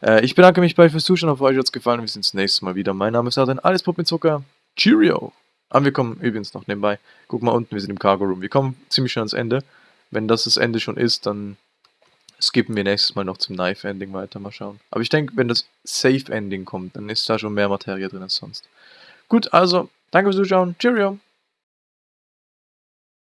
Äh, ich bedanke mich bei euch fürs Zuschauen, hoffe euch hat es gefallen. Wir sehen uns das nächste Mal wieder. Mein Name ist Adrian, alles Pop mit Zucker. Cheerio! Aber wir kommen übrigens noch nebenbei. Guck mal unten, wir sind im Cargo Room. Wir kommen ziemlich schnell ans Ende. Wenn das das Ende schon ist, dann skippen wir nächstes Mal noch zum Knife-Ending weiter, mal schauen. Aber ich denke, wenn das Safe-Ending kommt, dann ist da schon mehr Materie drin als sonst. Gut, also, danke fürs Zuschauen. Cheerio!